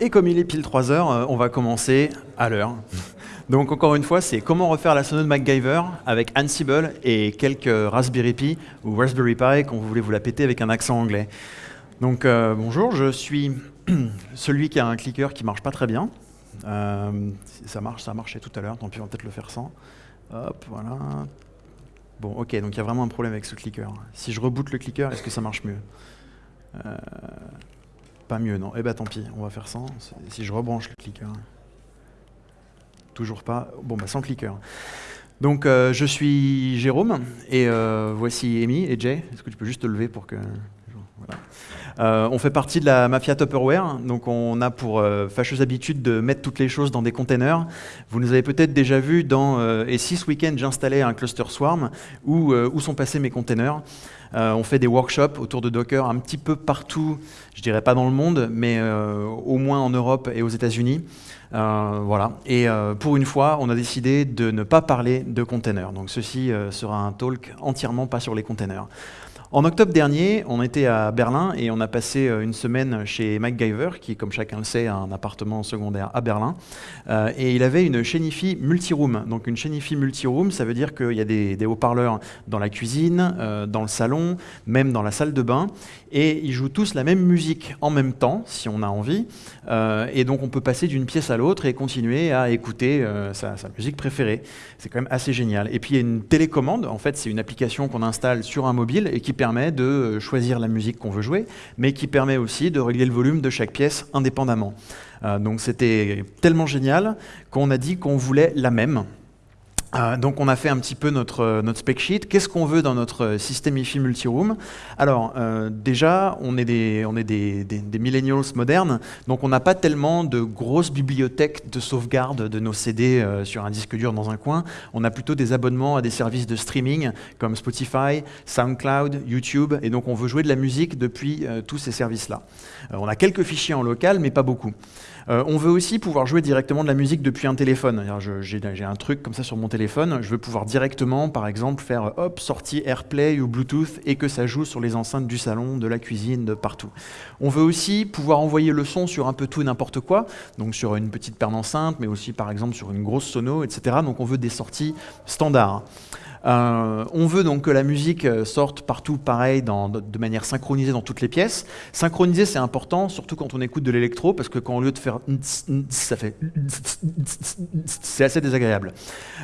Et comme il est pile 3 heures, euh, on va commencer à l'heure. Donc encore une fois, c'est comment refaire la sono de MacGyver avec Ansible et quelques Raspberry Pi ou Raspberry Pi quand vous voulez vous la péter avec un accent anglais. Donc euh, bonjour, je suis celui qui a un clicker qui marche pas très bien. Euh, ça marche, ça a marché tout à l'heure, tant pis on va peut-être le faire sans. Hop, voilà. Bon, ok, donc il y a vraiment un problème avec ce clicker. Si je reboot le clicker, est-ce que ça marche mieux? Pas mieux, non Eh ben tant pis, on va faire sans. Si je rebranche le clicker. Toujours pas. Bon, bah sans clicker. Donc, euh, je suis Jérôme, et euh, voici Amy et Jay. Est-ce que tu peux juste te lever pour que... Euh, on fait partie de la mafia Tupperware, donc on a pour fâcheuse habitude de mettre toutes les choses dans des containers. Vous nous avez peut-être déjà vu dans Et si ce week-end j'installais un cluster Swarm, où, où sont passés mes containers euh, on fait des workshops autour de Docker un petit peu partout, je dirais pas dans le monde, mais euh, au moins en Europe et aux États-Unis. Euh, voilà. Et pour une fois, on a décidé de ne pas parler de containers. Donc ceci sera un talk entièrement pas sur les containers. En octobre dernier, on était à Berlin et on a passé euh, une semaine chez MacGyver, qui, comme chacun le sait, a un appartement secondaire à Berlin. Euh, et il avait une multi multiroom. Donc une multi multiroom, ça veut dire qu'il y a des, haut-parleurs dans la cuisine, euh, dans le salon, même dans la salle de bain. Et ils jouent tous la même musique en même temps, si on a envie. et donc on peut passer d'une pièce à l'autre et continuer à écouter sa, sa musique préférée. C'est quand même assez génial. Et puis il y a une télécommande. En fait, c'est une application qu'on installe sur un mobile et qui permet de euh, choisir la musique qu'on veut jouer, mais qui permet aussi de régler le volume de chaque pièce indépendamment. Euh, donc c'était tellement génial qu'on a dit qu'on voulait la même. Euh, donc on a fait un petit peu notre, euh, notre spec sheet. Qu'est-ce qu'on veut dans notre système IFI multi-room? Alors euh, déjà, on est, des, on est des, des, millennials modernes, donc on n'a pas tellement de grosses bibliothèques de sauvegarde de nos CD sur un disque dur dans un coin. On a plutôt des abonnements à des services de streaming comme Spotify, SoundCloud, YouTube, et donc on veut jouer de la musique depuis tous ces services-là. on a quelques fichiers en local, mais pas beaucoup. Euh, on veut aussi pouvoir jouer directement de la musique depuis un téléphone. J'ai un truc comme ça sur mon téléphone, je veux pouvoir directement, par exemple, faire hop, sortie AirPlay ou Bluetooth et que ça joue sur les enceintes du salon, de la cuisine, de partout. On veut aussi pouvoir envoyer le son sur un peu tout et n'importe quoi, donc sur une petite paire d'enceintes, mais aussi par exemple sur une grosse sono, etc. Donc on veut des sorties standards. Euh, on veut donc que la musique euh, sorte partout pareil, de manière synchronisée dans toutes les pièces. Synchroniser, c'est important, surtout quand on écoute de l'électro, parce que quand au lieu de faire ça fait c'est assez désagréable.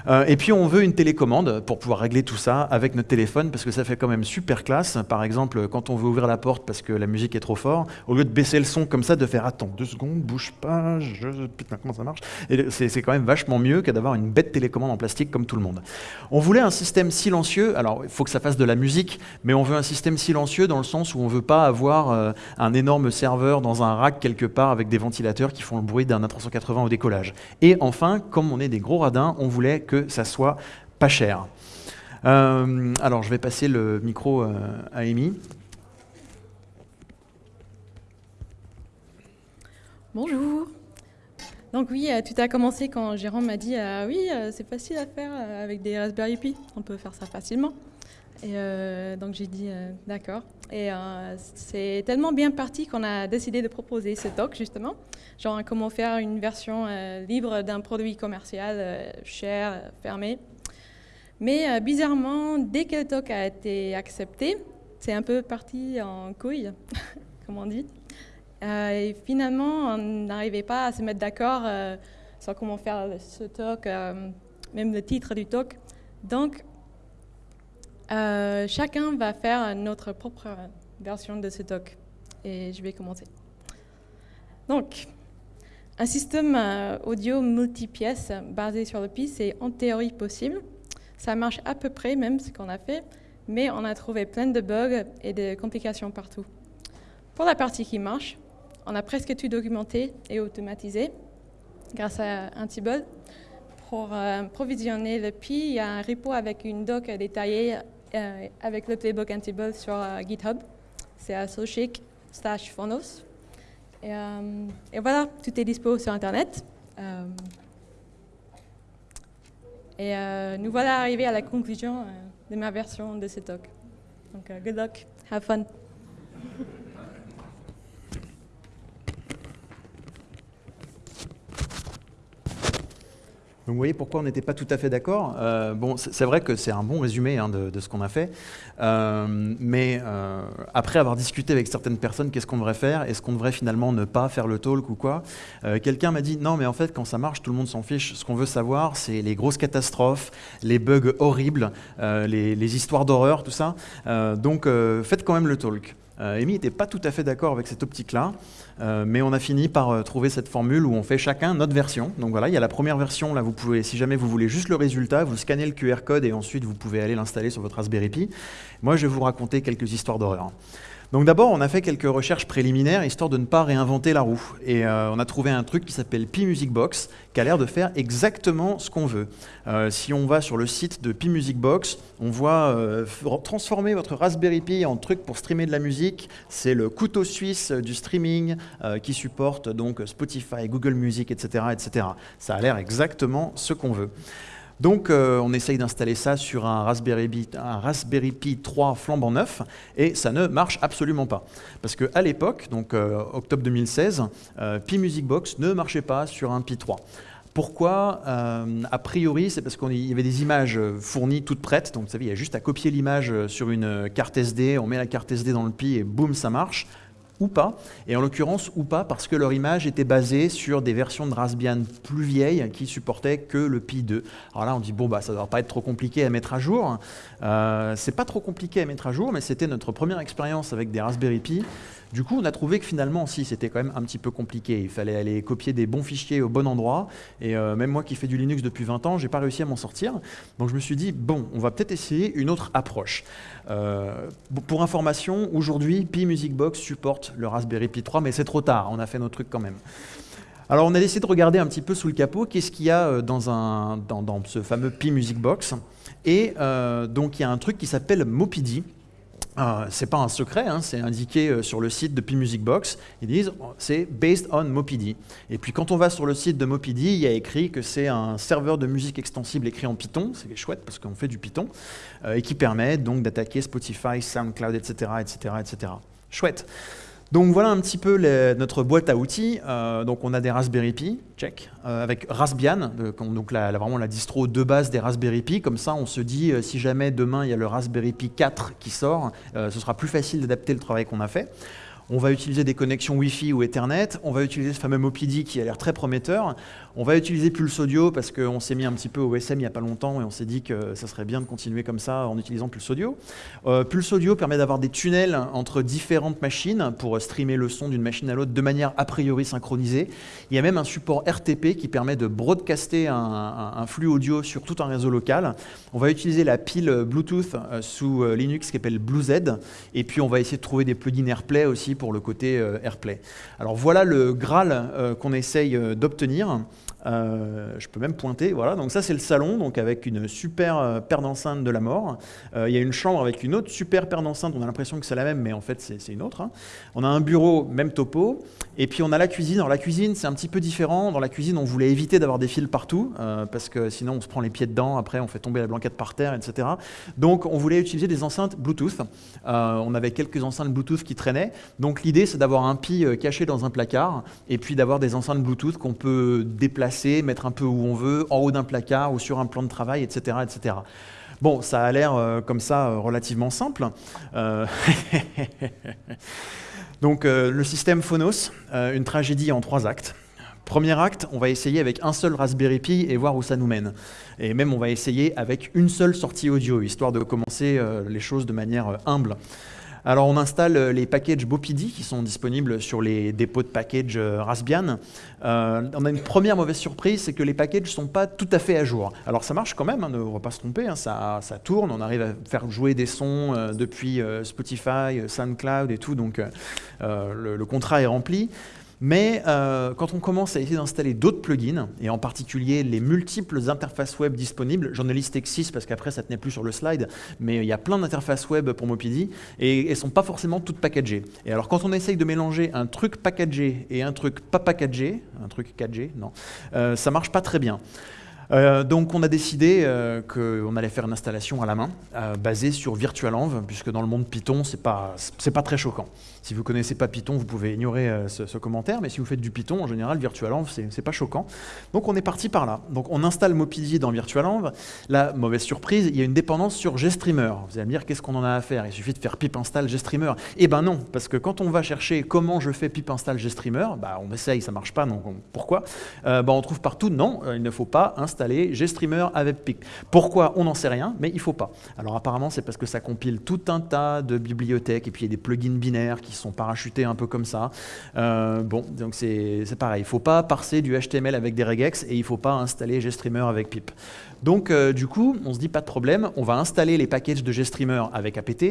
Euh, et puis on veut une télécommande pour pouvoir régler tout ça avec notre téléphone, parce que ça fait quand même super classe. Par exemple, quand on veut ouvrir la porte parce que la musique est trop forte, au lieu de baisser le son comme ça, de faire attends deux secondes, bouge pas, je... putain comment ça marche? C'est quand même vachement mieux que d'avoir une bête télécommande en plastique comme tout le monde. On voulait un système silencieux, alors il faut que ça fasse de la musique, mais on veut un système silencieux dans le sens où on ne veut pas avoir euh, un énorme serveur dans un rack quelque part avec des ventilateurs qui font le bruit d'un A380 au décollage. Et enfin, comme on est des gros radins, on voulait que ça soit pas cher. Euh, alors je vais passer le micro euh, à Amy. Bonjour. Donc oui, euh, tout a commencé quand Jérôme m'a dit euh, oui, euh, c'est facile à faire avec des Raspberry Pi, on peut faire ça facilement. Et donc j'ai dit d'accord. Et c'est tellement bien parti qu'on a décidé de proposer ce talk justement, genre comment faire une version libre d'un produit commercial cher, fermé. Mais bizarrement, dès que le talk a été accepté, c'est un peu parti en couille, comme on dit. Euh, et finalement, on n'arrivait pas à se mettre d'accord euh, sur comment faire ce talk, euh, même le titre du talk. Donc, chacun va faire notre propre version de ce talk. Et je vais commencer. Donc, un système audio multi-pièces basé sur le PI, c'est en théorie possible. Ça marche à peu près, même ce qu'on a fait, mais on a trouvé plein de bugs et de complications partout. Pour la partie qui marche, on a presque tout documenté et automatisé grâce à Ansible. Pour euh, provisionner le Pi, il y a un repo avec une doc détaillée euh, avec le playbook Ansible sur euh, GitHub. C'est Sochik slash Phonos. Et, et, voilà, tout est dispo sur Internet. et nous voilà arrivés à la conclusion de ma version de ce talk. Donc, good luck, have fun. Vous voyez pourquoi on n'était pas tout à fait d'accord. Euh, bon, c'est vrai que c'est un bon résumé hein, de, ce qu'on a fait, euh, mais euh, après avoir discuté avec certaines personnes, qu'est-ce qu'on devrait faire? Est-ce qu'on devrait finalement ne pas faire le talk ou quoi? Quelqu'un m'a dit non, mais en fait quand ça marche, tout le monde s'en fiche. Ce qu'on veut savoir, c'est les grosses catastrophes, les bugs horribles, les, les, histoires d'horreur, tout ça. donc faites quand même le talk. Euh, Amy n'était pas tout à fait d'accord avec cette optique-là, euh, mais on a fini par euh, trouver cette formule où on fait chacun notre version. Donc voilà, il y a la première version, là vous pouvez, si jamais vous voulez juste le résultat, vous scannez le QR code et ensuite vous pouvez aller l'installer sur votre Raspberry Pi. Moi je vais vous raconter quelques histoires d'horreur. Donc d'abord, on a fait quelques recherches préliminaires, histoire de ne pas réinventer la roue. Et euh, on a trouvé un truc qui s'appelle Pi Music Box, qui a l'air de faire exactement ce qu'on veut. Euh, si on va sur le site de Pi Music Box, on voit euh, transformer votre Raspberry Pi en truc pour streamer de la musique. C'est le couteau suisse du streaming qui supporte donc Spotify, Google Music, etc. etc. Ça a l'air exactement ce qu'on veut. Donc euh, on essaye d'installer ça sur un Raspberry, Pi, un Raspberry Pi 3 flambant neuf et ça ne marche absolument pas. Parce qu'à l'époque, donc euh, octobre 2016, euh, Pi Music Box ne marchait pas sur un Pi 3. Pourquoi? A priori, c'est parce qu'il y avait des images fournies toutes prêtes. Donc, vous savez, il y a juste à copier l'image sur une carte SD, on met la carte SD dans le Pi et boum, ça marche ou pas, et en l'occurrence ou pas parce que leur image était basée sur des versions de Raspbian plus vieilles qui supportaient que le Pi 2. Alors là on dit bon bah ça ne doit pas être trop compliqué à mettre à jour. Euh, c'est pas trop compliqué à mettre à jour, mais c'était notre première expérience avec des Raspberry Pi. Du coup, on a trouvé que finalement, si, c'était quand même un petit peu compliqué. Il fallait aller copier des bons fichiers au bon endroit. Et euh, même moi qui fais du Linux depuis 20 ans, j'ai pas réussi à m'en sortir. Donc je me suis dit, bon, on va peut-être essayer une autre approche. Euh, pour information, aujourd'hui, Pi Music Box supporte le Raspberry Pi 3, mais c'est trop tard. On a fait nos trucs quand même. Alors on a décidé de regarder un petit peu sous le capot, qu'est-ce qu'il y a euh, dans, un, dans, ce fameux Pi Music Box. Et donc il y a un truc qui s'appelle Mopidi. Euh, c'est pas un secret, hein, c'est indiqué euh, sur le site de P-Music Box. Ils disent c'est based on Mopidi. Et puis quand on va sur le site de Mopidi, il y a écrit que c'est un serveur de musique extensible écrit en Python, c'est chouette parce qu'on fait du Python, euh, et qui permet donc d'attaquer Spotify, SoundCloud, etc., etc., etc. Chouette. Donc voilà un petit peu notre boîte à outils. Euh, donc on a des Raspberry Pi, check, euh, avec Raspbian, donc là, vraiment la distro de base des Raspberry Pi. Comme ça, on se dit, euh, si jamais demain il y a le Raspberry Pi 4 qui sort, ce sera plus facile d'adapter le travail qu'on a fait. On va utiliser des connexions Wi-Fi ou Ethernet. On va utiliser ce fameux Mopidi qui a l'air très prometteur. On va utiliser Pulse Audio parce qu'on s'est mis un petit peu au SM il n'y a pas longtemps et on s'est dit que ça serait bien de continuer comme ça en utilisant Pulse Audio. Euh, Pulse Audio permet d'avoir des tunnels entre différentes machines pour streamer le son d'une machine à l'autre de manière a priori synchronisée. Il y a même un support RTP qui permet de broadcaster un, flux audio sur tout un réseau local. On va utiliser la pile Bluetooth euh, sous euh, Linux qui s'appelle BlueZ et puis on va essayer de trouver des plugins AirPlay aussi pour le côté AirPlay. Alors voilà le Graal qu'on essaye d'obtenir. Euh, je peux même pointer, voilà. Donc ça c'est le salon, donc avec une super euh, paire d'enceintes de la mort. Euh, il y a une chambre avec une autre super paire d'enceintes. On a l'impression que c'est la même, mais en fait c'est une autre. Hein. On a un bureau, même topo. Et puis on a la cuisine. Alors la cuisine c'est un petit peu différent. Dans la cuisine on voulait éviter d'avoir des fils partout parce que sinon on se prend les pieds dedans. Après on fait tomber la blanquette par terre, etc. Donc on voulait utiliser des enceintes Bluetooth. on avait quelques enceintes Bluetooth qui traînaient. L'idée c'est d'avoir un pi caché dans un placard et puis d'avoir des enceintes Bluetooth qu'on peut déplacer mettre un peu où on veut, en haut d'un placard ou sur un plan de travail, etc. etc. Bon, ça a l'air euh, comme ça euh, relativement simple. Euh, donc le système Phonos, une tragédie en trois actes. Premier acte, on va essayer avec un seul Raspberry Pi et voir où ça nous mène. Et même on va essayer avec une seule sortie audio, histoire de commencer les choses de manière humble. Alors on installe euh, les packages Bopidi qui sont disponibles sur les dépôts de packages euh, Raspbian. Euh, on a une première mauvaise surprise, c'est que les packages ne sont pas tout à fait à jour. Alors ça marche quand même, hein, ne va pas se tromper, hein, ça, tourne, on arrive à faire jouer des sons depuis Spotify, SoundCloud et tout, donc le, contrat est rempli. Mais euh, quand on commence à essayer d'installer d'autres plugins, et en particulier les multiples interfaces web disponibles, j'en ai listé que 6 parce qu'après ça tenait plus sur le slide, mais il y a plein d'interfaces web pour Mopidi, et elles ne sont pas forcément toutes packagées. Et alors quand on essaye de mélanger un truc packagé et un truc pas packagé, un truc 4G, non, euh, ça marche pas très bien. Euh, donc on a décidé euh, qu'on allait faire une installation à la main, euh, basée sur VirtualEnv, puisque dans le monde Python, c'est pas, pas très choquant. Si vous connaissez pas Python, vous pouvez ignorer ce, commentaire, mais si vous faites du Python, en général, VirtualEnv, c'est pas choquant. Donc on est parti par là. Donc on installe Mopidi dans VirtualEnv. La mauvaise surprise, il y a une dépendance sur GStreamer. Vous allez me dire, qu'est-ce qu'on en a à faire? Il suffit de faire pip install GStreamer. Eh ben non, parce que quand on va chercher comment je fais pip install GStreamer, bah on essaye, ça marche pas, donc pourquoi? Bah, On trouve partout, non, il ne faut pas installer GStreamer avec PIC. Pourquoi On n'en sait rien, mais il faut pas. Alors apparemment, c'est parce que ça compile tout un tas de bibliothèques et puis il y a des plugins binaires qui sont parachutés un peu comme ça. Euh, bon, donc c'est pareil. Il faut pas parser du HTML avec des regex et il faut pas installer GStreamer avec pip. Donc euh, du coup, on se dit pas de problème, on va installer les packages de GStreamer avec apt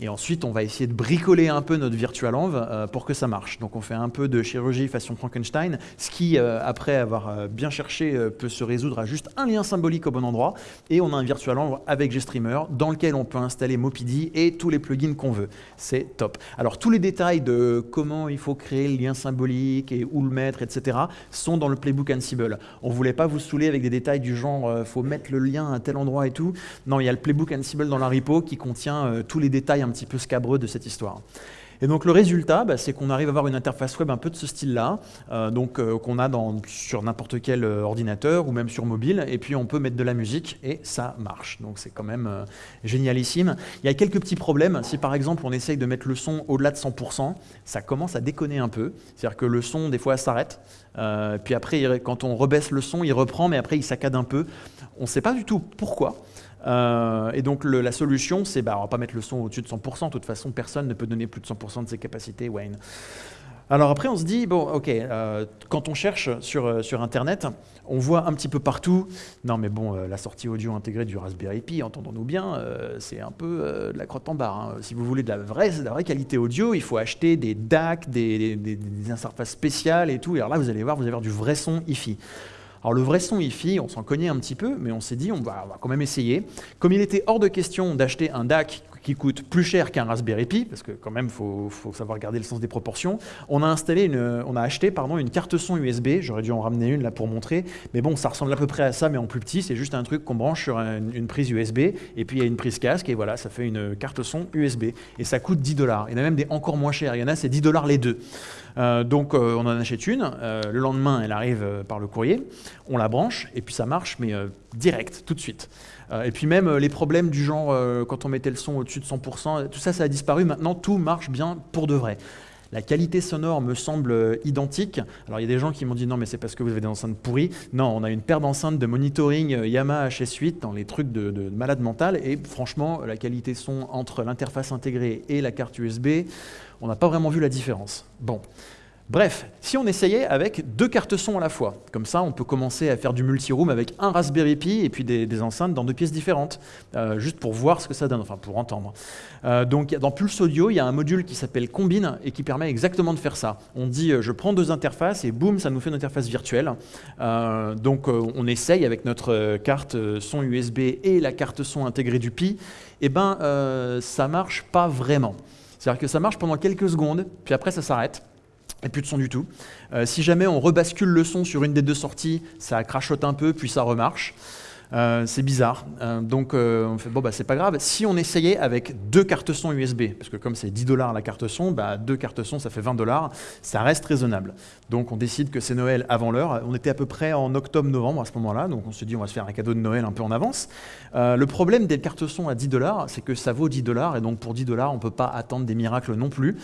et ensuite on va essayer de bricoler un peu notre virtualenv euh, pour que ça marche. Donc on fait un peu de chirurgie façon Frankenstein, ce qui, euh, après avoir bien cherché, peut se résoudre à juste un lien symbolique au bon endroit et on a un virtualenv avec GStreamer dans lequel on peut installer Mopidi et tous les plugins qu'on veut. C'est top. Alors tous les détails de comment il faut créer le lien symbolique et où le mettre, etc. sont dans le playbook Ansible. On voulait pas vous saouler avec des détails du genre faut mettre le lien à tel endroit et tout. Non, il y a le playbook Ansible dans la repo qui contient euh, tous les détails un petit peu scabreux de cette histoire. Et donc le résultat, bah, c'est qu'on arrive à avoir une interface web un peu de ce style-là, euh, donc euh, qu'on a sur n'importe quel ordinateur ou même sur mobile, et puis on peut mettre de la musique et ça marche. Donc c'est quand même génialissime. Il y a quelques petits problèmes. Si par exemple on essaye de mettre le son au-delà de 100%, ça commence à déconner un peu. C'est-à-dire que le son des fois s'arrête. Euh, puis après, quand on rebaisse le son, il reprend, mais après, il saccade un peu. On ne sait pas du tout pourquoi. Euh, et donc la solution, c'est bah, on va pas mettre le son au-dessus de 100%. De toute façon, personne ne peut donner plus de 100% de ses capacités, Wayne. Alors après, on se dit, bon, ok, euh, quand on cherche sur, euh, sur Internet, on voit un petit peu partout, non mais bon, la sortie audio intégrée du Raspberry Pi, entendons-nous bien, c'est un peu de la crotte en barre. Hein. Si vous voulez de la vraie, de la vraie qualité audio, il faut acheter des DAC, des, des, des, interfaces spéciales et tout. Et alors là, vous allez voir, vous allez avoir du vrai son hi-fi. Alors le vrai son hi-fi, on s'en cognait un petit peu, mais on s'est dit, on va, on va, quand même essayer. Comme il était hors de question d'acheter un DAC qui coûte plus cher qu'un Raspberry Pi, parce que quand même, il faut, savoir garder le sens des proportions. On a, installé on a acheté pardon, une carte son USB, j'aurais dû en ramener une là pour montrer, mais bon, ça ressemble à peu près à ça, mais en plus petit, c'est juste un truc qu'on branche sur une, prise USB, et puis il y a une prise casque, et voilà, ça fait une carte son USB, et ça coûte 10 dollars. Il y en a même des encore moins chers, il y en a, c'est 10 dollars les deux. Euh, donc euh, on en achète une, euh, le lendemain elle arrive par le courrier, on la branche. Et puis ça marche mais direct, tout de suite. Et puis même les problèmes du genre quand on mettait le son au-dessus de 100%, tout ça ça a disparu, maintenant tout marche bien pour de vrai. La qualité sonore me semble identique. Alors il y a des gens qui m'ont dit non mais c'est parce que vous avez des enceintes pourries. Non, on a une paire d'enceintes de monitoring Yamaha HS8 dans les trucs de, de malade mental et franchement la qualité son entre l'interface intégrée et la carte USB, on n'a pas vraiment vu la différence. Bon. Bref, si on essayait avec deux cartes son à la fois, comme ça on peut commencer à faire du multi-room avec un Raspberry Pi et puis des, enceintes dans deux pièces différentes, euh, juste pour voir ce que ça donne, enfin pour entendre. Euh, donc dans Pulse Audio, il y a un module qui s'appelle Combine et qui permet exactement de faire ça. On dit euh, je prends deux interfaces et boum, ça nous fait une interface virtuelle. donc on essaye avec notre carte son USB et la carte son intégrée du Pi, et eh ben ça marche pas vraiment. C'est-à-dire que ça marche pendant quelques secondes, puis après ça s'arrête, et plus de son du tout. Euh, si jamais on rebascule le son sur une des deux sorties, ça crachote un peu, puis ça remarche. Euh, c'est bizarre. Euh, donc on fait, bon, bah, c'est pas grave. Si on essayait avec deux cartes son USB, parce que comme c'est 10 dollars la carte son, bah, deux cartes son, ça fait 20 dollars, ça reste raisonnable. Donc on décide que c'est Noël avant l'heure. On était à peu près en octobre-novembre à ce moment-là, donc on se dit on va se faire un cadeau de Noël un peu en avance. Euh, le problème des cartes son à 10 dollars, c'est que ça vaut 10 dollars, et donc pour 10 dollars, on ne peut pas attendre des miracles non plus.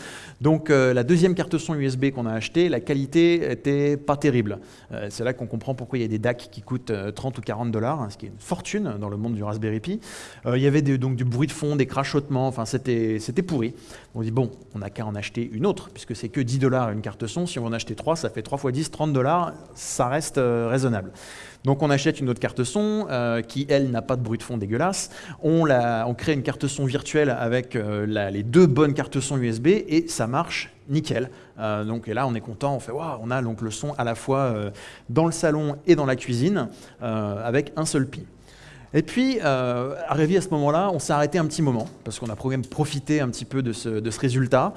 Donc euh, la deuxième carte son USB qu'on a achetée, la qualité était pas terrible. Euh, c'est là qu'on comprend pourquoi il y a des DAC qui coûtent 30 ou 40 dollars, hein, qui est une fortune dans le monde du Raspberry Pi. il y avait donc du bruit de fond, des crachotements, enfin c'était pourri. On dit bon, on n'a qu'à en acheter une autre, puisque c'est que 10 dollars une carte son. Si on en acheter 3, ça fait 3 fois 10, 30 dollars, ça reste euh, raisonnable. Donc on achète une autre carte son euh, qui, elle, n'a pas de bruit de fond dégueulasse. On, on crée une carte son virtuelle avec euh, les deux bonnes cartes son USB et ça marche nickel. donc et là on est content, on fait waouh, on a donc le son à la fois dans le salon et dans la cuisine avec un seul pi. Et puis, arrivé à ce moment-là, on s'est arrêté un petit moment, parce qu'on a profité un petit peu de ce, de ce résultat.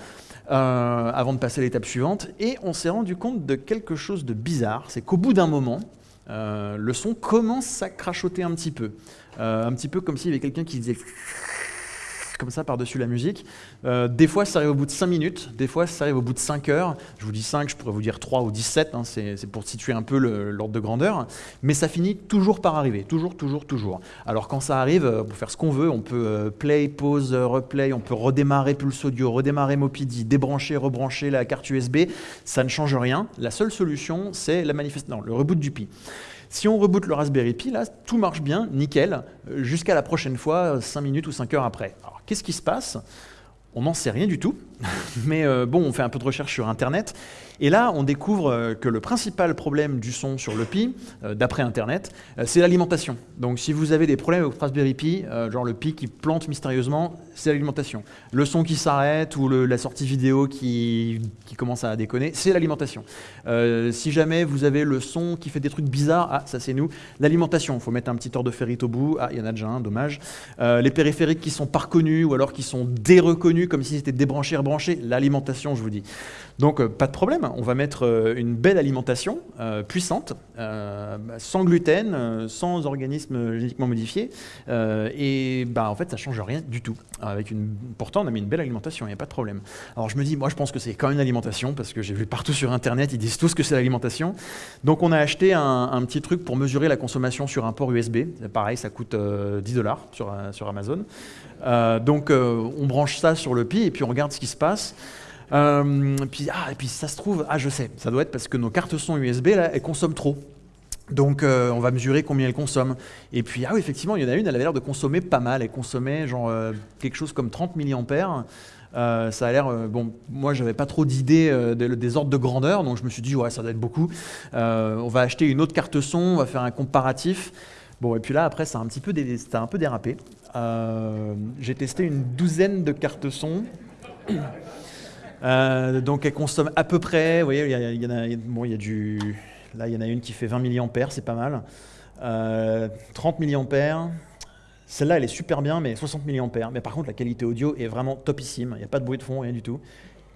Euh, avant de passer à l'étape suivante. Et on s'est rendu compte de quelque chose de bizarre, c'est qu'au bout d'un moment, le son commence à crachoter un petit peu. un petit peu comme s'il y avait quelqu'un qui disait comme ça par-dessus la musique. Euh, des fois, ça arrive au bout de 5 minutes, des fois, ça arrive au bout de 5 heures. Je vous dis 5, je pourrais vous dire 3 ou 17, hein, c'est pour situer un peu l'ordre de grandeur. Mais ça finit toujours par arriver, toujours, toujours, toujours. Alors quand ça arrive, euh, peut faire ce qu'on veut, on peut euh, play, pause, replay, on peut redémarrer Pulse Audio, redémarrer Mopidi, débrancher, rebrancher la carte USB, ça ne change rien. La seule solution, c'est la manifestation, le reboot du Pi. Si on reboot le Raspberry Pi, là, tout marche bien, nickel, jusqu'à la prochaine fois, 5 minutes ou 5 heures après. Alors, qu'est-ce qui se passe? On n'en sait rien du tout, mais euh, bon, on fait un peu de recherche sur Internet, et là, on découvre euh, que le principal problème du son sur le Pi, euh, d'après Internet, c'est l'alimentation. Donc si vous avez des problèmes avec Raspberry Pi, genre le Pi qui plante mystérieusement, c'est l'alimentation. Le son qui s'arrête ou la sortie vidéo qui, commence à déconner, c'est l'alimentation. si jamais vous avez le son qui fait des trucs bizarres, ah, ça c'est nous, l'alimentation. Il faut mettre un petit ordre de ferrite au bout. Ah, il y en a déjà un, dommage. les périphériques qui sont pas reconnus ou alors qui sont déreconnus comme si c'était débranché, rebranché, l'alimentation, je vous dis. Donc pas de problème, on va mettre euh, une belle alimentation euh, puissante, euh, sans gluten, sans organismes génétiquement modifiés, et bah, en fait ça change rien du tout. Avec une... Pourtant on a mis une belle alimentation, il n'y a pas de problème. Alors je me dis, moi je pense que c'est quand même une alimentation, parce que j'ai vu partout sur internet, ils disent tous que c'est l'alimentation. Donc on a acheté un, petit truc pour mesurer la consommation sur un port USB, pareil ça coûte 10 dollars sur, sur Amazon. donc on branche ça sur le Pi et puis on regarde ce qui se passe. Euh, puis, ah, et puis ça se trouve, ah je sais, ça doit être parce que nos cartes son USB, là, elles consomment trop. Donc euh, on va mesurer combien elles consomment. Et puis, ah oui, effectivement, il y en a une, elle avait l'air de consommer pas mal. Elle consommait genre euh, quelque chose comme 30 mAh. Euh, ça a l'air, bon, moi j'avais pas trop d'idées des ordres de grandeur, donc je me suis dit, ouais, ça doit être beaucoup. on va acheter une autre carte son, on va faire un comparatif. Bon, et puis là, après, ça a un petit peu, un peu dérapé. J'ai testé une douzaine de cartes son. Euh, donc elle consomme à peu près, vous voyez, il y, en a, bon, y a du, là il y en a une qui fait 20 mAh, c'est pas mal. 30 euh, mAh, celle-là elle est super bien, mais 60 mAh. Mais par contre la qualité audio est vraiment topissime, il n'y a pas de bruit de fond, rien du tout.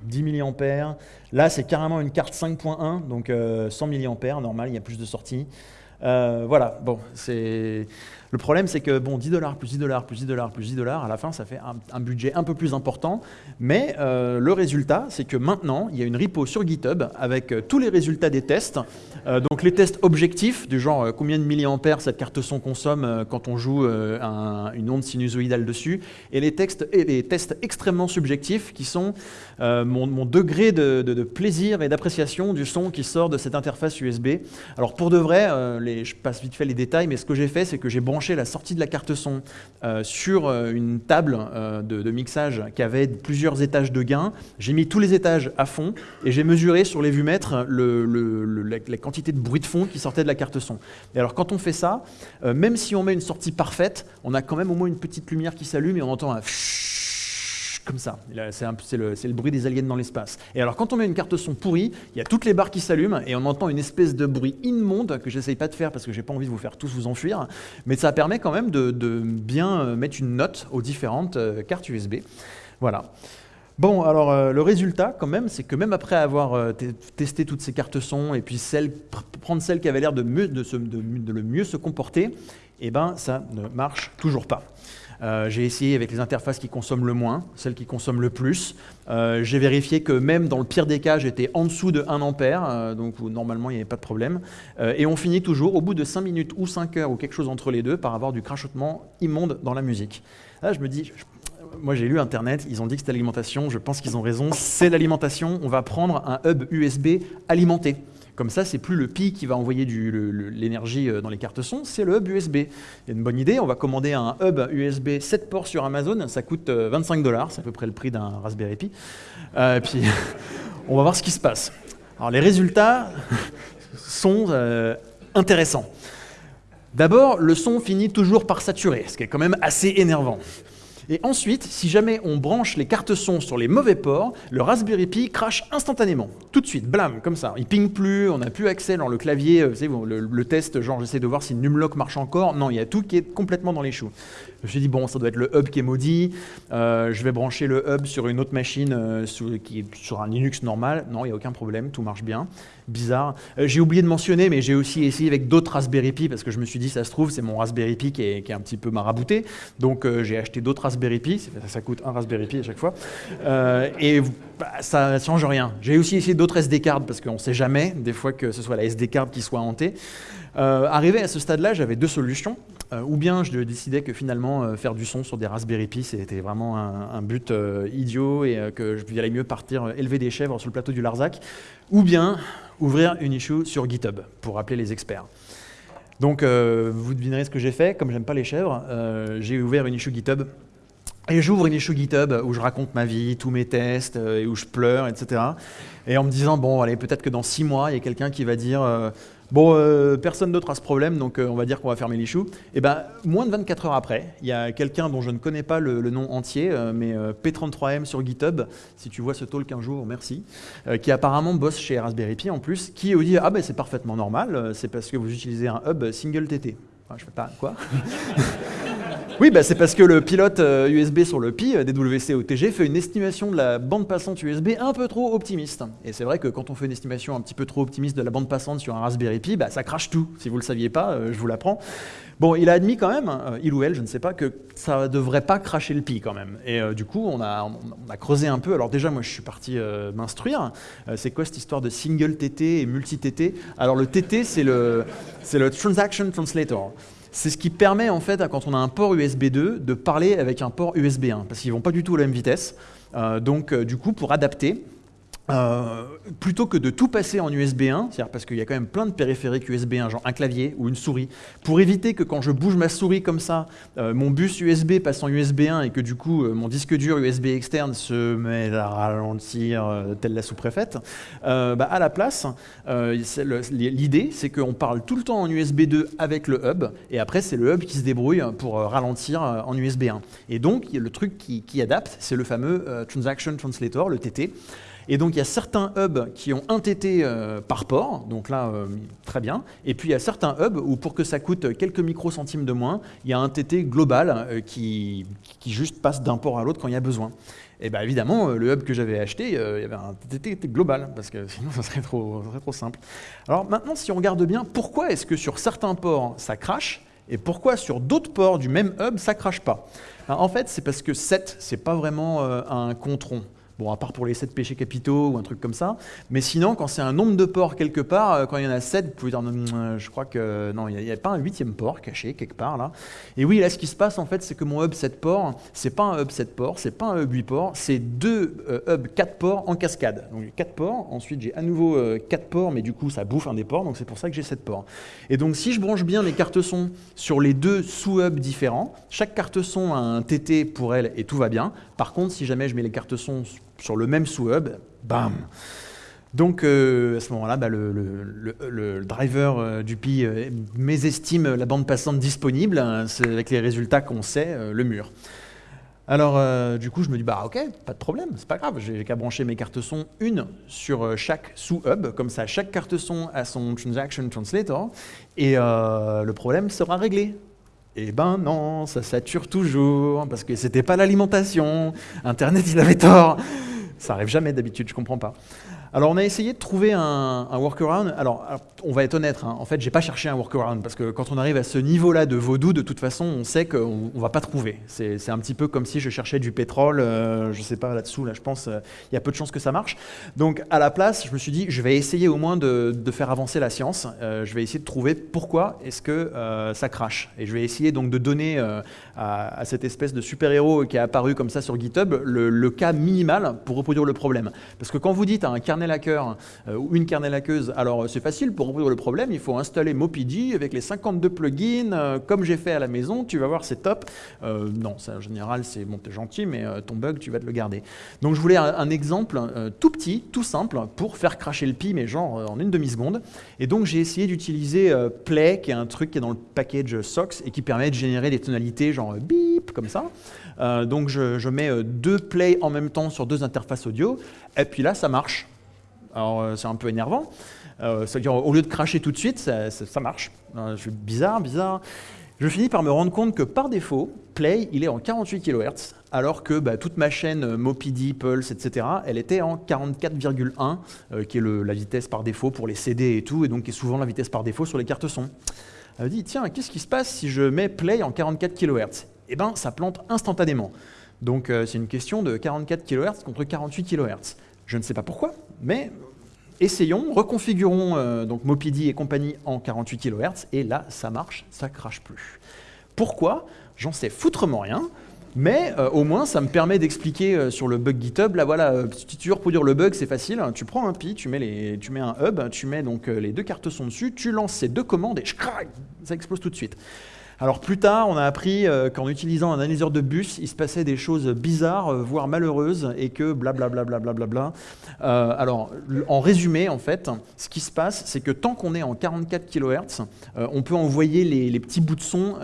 10 mAh. Là c'est carrément une carte 5.1, donc 100 euh, mAh, normal, il y a plus de sorties. voilà, bon, c'est le problème, c'est que bon, 10 dollars plus 10 dollars plus 10 dollars plus 10 dollars, à la fin, ça fait un, budget un peu plus important. Mais euh, le résultat, c'est que maintenant, il y a une repo sur GitHub avec euh, tous les résultats des tests. Euh, donc les tests objectifs, du genre combien de milliampères cette carte son consomme quand on joue une onde sinusoïdale dessus, et les, textes, et les tests extrêmement subjectifs qui sont mon, degré de, plaisir et d'appréciation du son qui sort de cette interface USB. Alors pour de vrai, les, je passe vite fait les détails, mais ce que j'ai fait, c'est que j'ai branché la sortie de la carte son euh, sur euh, une table euh, de, mixage qui avait plusieurs étages de gain. J'ai mis tous les étages à fond et j'ai mesuré sur les vumètres le, la, quantité de bruit de fond qui sortait de la carte son. Et alors quand on fait ça, même si on met une sortie parfaite, on a quand même au moins une petite lumière qui s'allume et on entend un comme ça. C'est le, bruit des aliens dans l'espace. Et alors, quand on met une carte son pourrie, il y a toutes les barres qui s'allument et on entend une espèce de bruit immonde que j'essaye pas de faire parce que j'ai pas envie de vous faire tous vous enfuir. Mais ça permet quand même de, bien euh, mettre une note aux différentes euh, cartes USB. Voilà. Bon, alors euh, le résultat, quand même, c'est que même après avoir testé toutes ces cartes son et puis prendre celle qui avait l'air de, de, de, le mieux se comporter, eh ben, ça ne marche toujours pas. Euh, j'ai essayé avec les interfaces qui consomment le moins, celles qui consomment le plus. Euh, j'ai vérifié que même dans le pire des cas, j'étais en dessous de 1 ampère, euh, donc normalement il n'y avait pas de problème. et on finit toujours, au bout de 5 minutes ou 5 heures ou quelque chose entre les deux, par avoir du crachotement immonde dans la musique. Là, je me dis, moi j'ai lu Internet, ils ont dit que c'était l'alimentation, je pense qu'ils ont raison, c'est l'alimentation, on va prendre un hub USB alimenté. Comme ça, c'est plus le Pi qui va envoyer l'énergie euh, dans les cartes son, c'est le hub USB. Il y a une bonne idée, on va commander un hub USB 7 ports sur Amazon, ça coûte 25 euh, dollars, c'est à peu près le prix d'un Raspberry Pi. Euh, puis on va voir ce qui se passe. Alors les résultats sont intéressants. D'abord, le son finit toujours par saturer, ce qui est quand même assez énervant. Et ensuite, si jamais on branche les cartes son sur les mauvais ports, le Raspberry Pi crache instantanément, tout de suite, blam, comme ça. Il ping plus, on n'a plus accès dans le clavier, euh, vous savez, le, test, genre j'essaie de voir si Numlock marche encore. Non, il y a tout qui est complètement dans les choux. Je me suis dit, bon, ça doit être le hub qui est maudit, euh, je vais brancher le hub sur une autre machine euh, sur, sur un Linux normal. Non, il n'y a aucun problème, tout marche bien. Bizarre. Euh, j'ai oublié de mentionner, mais j'ai aussi essayé avec d'autres Raspberry Pi, parce que je me suis dit, ça se trouve, c'est mon Raspberry Pi qui est, un petit peu marabouté. Donc j'ai acheté d'autres Raspberry Pi, ça, coûte un Raspberry Pi à chaque fois. et bah, ça ne change rien. J'ai aussi essayé d'autres SD cards, parce qu'on ne sait jamais, des fois que ce soit la SD card qui soit hantée. arrivé à ce stade-là, j'avais deux solutions. Euh, ou bien je décidais que finalement euh, faire du son sur des Raspberry Pi c'était vraiment un, but euh, idiot et que je allait mieux partir élever des chèvres sur le plateau du Larzac, ou bien ouvrir une issue sur GitHub pour appeler les experts. Donc vous devinerez ce que j'ai fait, comme j'aime pas les chèvres, j'ai ouvert une issue GitHub et j'ouvre une issue GitHub où je raconte ma vie, tous mes tests, et où je pleure, etc. Et en me disant, bon, allez, peut-être que dans six mois, il y a quelqu'un qui va dire, Bon, euh, personne d'autre a ce problème, donc euh, on va dire qu'on va fermer les choux. Et eh ben, moins de 24 heures après, il y a quelqu'un dont je ne connais pas le, nom entier, euh, mais P33M sur GitHub, si tu vois ce talk un jour, merci, qui apparemment bosse chez Raspberry Pi en plus, qui dit Ah ben c'est parfaitement normal, c'est parce que vous utilisez un hub single TT. Enfin, je fais pas quoi Oui, bah, c'est parce que le pilote USB euh, sur le Pi, euh, DWC OTG, fait une estimation de la bande passante USB un peu trop optimiste. Et c'est vrai que quand on fait une estimation un petit peu trop optimiste de la bande passante sur un Raspberry Pi, bah, ça crache tout. Si vous ne le saviez pas, euh, je vous l'apprends. Bon, il a admis quand même, il ou elle, je ne sais pas, que ça ne devrait pas cracher le Pi quand même. Et du coup, on a, on a, creusé un peu. Alors déjà, moi, je suis parti m'instruire. c'est quoi cette histoire de single TT et multi-TT Alors le TT, c'est le, le Transaction Translator. C'est ce qui permet, en fait, quand on a un port USB 2, de parler avec un port USB 1, parce qu'ils ne vont pas du tout à la même vitesse. Euh, donc, euh, du coup, pour adapter, euh, plutôt que de tout passer en USB 1, c'est-à-dire parce qu'il y a quand même plein de périphériques USB 1, genre un clavier ou une souris, pour éviter que quand je bouge ma souris comme ça, euh, mon bus USB passe en USB 1 et que du coup euh, mon disque dur USB externe se met à ralentir telle la sous-préfète, bah, à la place, l'idée c'est qu'on parle tout le temps en USB 2 avec le hub et après c'est le hub qui se débrouille pour ralentir en USB 1. Et donc le truc qui, qui adapte, c'est le fameux Transaction Translator, le TT. Et donc il y a certains hubs qui ont un TT euh, par port, donc là euh, très bien. Et puis il y a certains hubs où pour que ça coûte quelques microcentimes de moins, il y a un TT global euh, qui, qui, juste passe d'un port à l'autre quand il y a besoin. Et bien évidemment, le hub que j'avais acheté, il y avait un TT global, parce que sinon ça serait trop, serait trop simple. Alors maintenant, si on regarde bien, pourquoi est-ce que sur certains ports ça crache et pourquoi sur d'autres ports du même hub ça crache pas? En fait, c'est parce que 7, c'est pas vraiment un contron. Bon, à part pour les 7 péchés capitaux ou un truc comme ça. Mais sinon, quand c'est un nombre de ports quelque part, euh, quand il y en a 7, vous pouvez dire, euh, je crois que non, il n'y a, pas un huitième port caché quelque part là. Et oui, là, ce qui se passe en fait, c'est que mon hub 7 ports, c'est pas un hub 7 ports, c'est pas un hub 8 ports, c'est deux euh, hubs 4 ports en cascade. Donc j'ai 4 ports, ensuite j'ai à nouveau 4 ports, mais du coup ça bouffe un des ports, donc c'est pour ça que j'ai 7 ports. Et donc si je branche bien mes cartes son sur les deux sous-hubs différents, chaque carte son a un TT pour elle et tout va bien. Par contre, si jamais je mets les cartes son sur le même sous-hub, bam donc euh, à ce moment-là, bah, le, driver euh, du Pi euh, mésestime la bande passante disponible, hein, avec les résultats qu'on sait, le mur. Alors du coup, je me dis, bah ok, pas de problème, c'est pas grave, j'ai qu'à brancher mes cartes son, une sur chaque sous-hub, comme ça chaque carte son a son transaction translator, et le problème sera réglé. Eh ben non, ça sature toujours, parce que c'était pas l'alimentation, Internet il avait tort. Ça arrive jamais d'habitude, je comprends pas. Alors on a essayé de trouver un, workaround. Alors, on va être honnête, hein. en fait j'ai pas cherché un workaround parce que quand on arrive à ce niveau-là de vaudou, de toute façon on sait qu'on va pas trouver. C'est un petit peu comme si je cherchais du pétrole, euh, je sais pas là-dessous, là je pense euh, il y a peu de chances que ça marche. Donc à la place, je me suis dit je vais essayer au moins de, faire avancer la science. Euh, je vais essayer de trouver pourquoi est-ce que ça crache. Et je vais essayer donc de donner à, cette espèce de super-héros qui est apparu comme ça sur GitHub le, le cas minimal pour reproduire le problème. Parce que quand vous dites à un carnet kernel euh, ou une kernel hackeuse, alors c'est facile pour résoudre le problème, il faut installer Mopidi avec les 52 plugins, euh, comme j'ai fait à la maison, tu vas voir, c'est top. Euh, non, ça, en général, c'est bon, t'es gentil, mais ton bug, tu vas te le garder. Donc je voulais un, exemple tout petit, tout simple, pour faire cracher le pi, mais genre en une demi-seconde. Et donc j'ai essayé d'utiliser Play, qui est un truc qui est dans le package SOX et qui permet de générer des tonalités genre bip, comme ça. Euh, donc je, mets deux plays en même temps sur deux interfaces audio, et puis là, ça marche. Alors c'est un peu énervant. C'est-à-dire, au lieu de cracher tout de suite, ça, marche. je suis bizarre, bizarre. Je finis par me rendre compte que par défaut, Play, il est en 48 kHz, alors que bah, toute ma chaîne euh, Mopidi, Pulse, etc., elle était en 44,1, euh, qui est la vitesse par défaut pour les CD et tout, et donc qui est souvent la vitesse par défaut sur les cartes son. Elle me dit, tiens, qu'est-ce qui se passe si je mets Play en 44 kHz Eh bien, ça plante instantanément. Donc euh, c'est une question de 44 kHz contre 48 kHz. Je ne sais pas pourquoi, mais essayons, reconfigurons euh, donc Mopidi et compagnie en 48 kHz, et là, ça marche, ça crache plus. Pourquoi? J'en sais foutrement rien, mais euh, au moins, ça me permet d'expliquer euh, sur le bug GitHub, là voilà, si tu veux reproduire le bug, c'est facile, tu prends un pi, tu mets, les, tu mets un hub, tu mets donc les deux cartes son dessus, tu lances ces deux commandes et ça explose tout de suite. Alors plus tard, on a appris euh, qu'en utilisant un analyseur de bus, il se passait des choses bizarres, euh, voire malheureuses, et que blablabla. Bla, bla, bla, bla, euh, alors, en résumé, en fait, ce qui se passe, c'est que tant qu'on est en 44 kHz, on peut envoyer les, petits bouts de son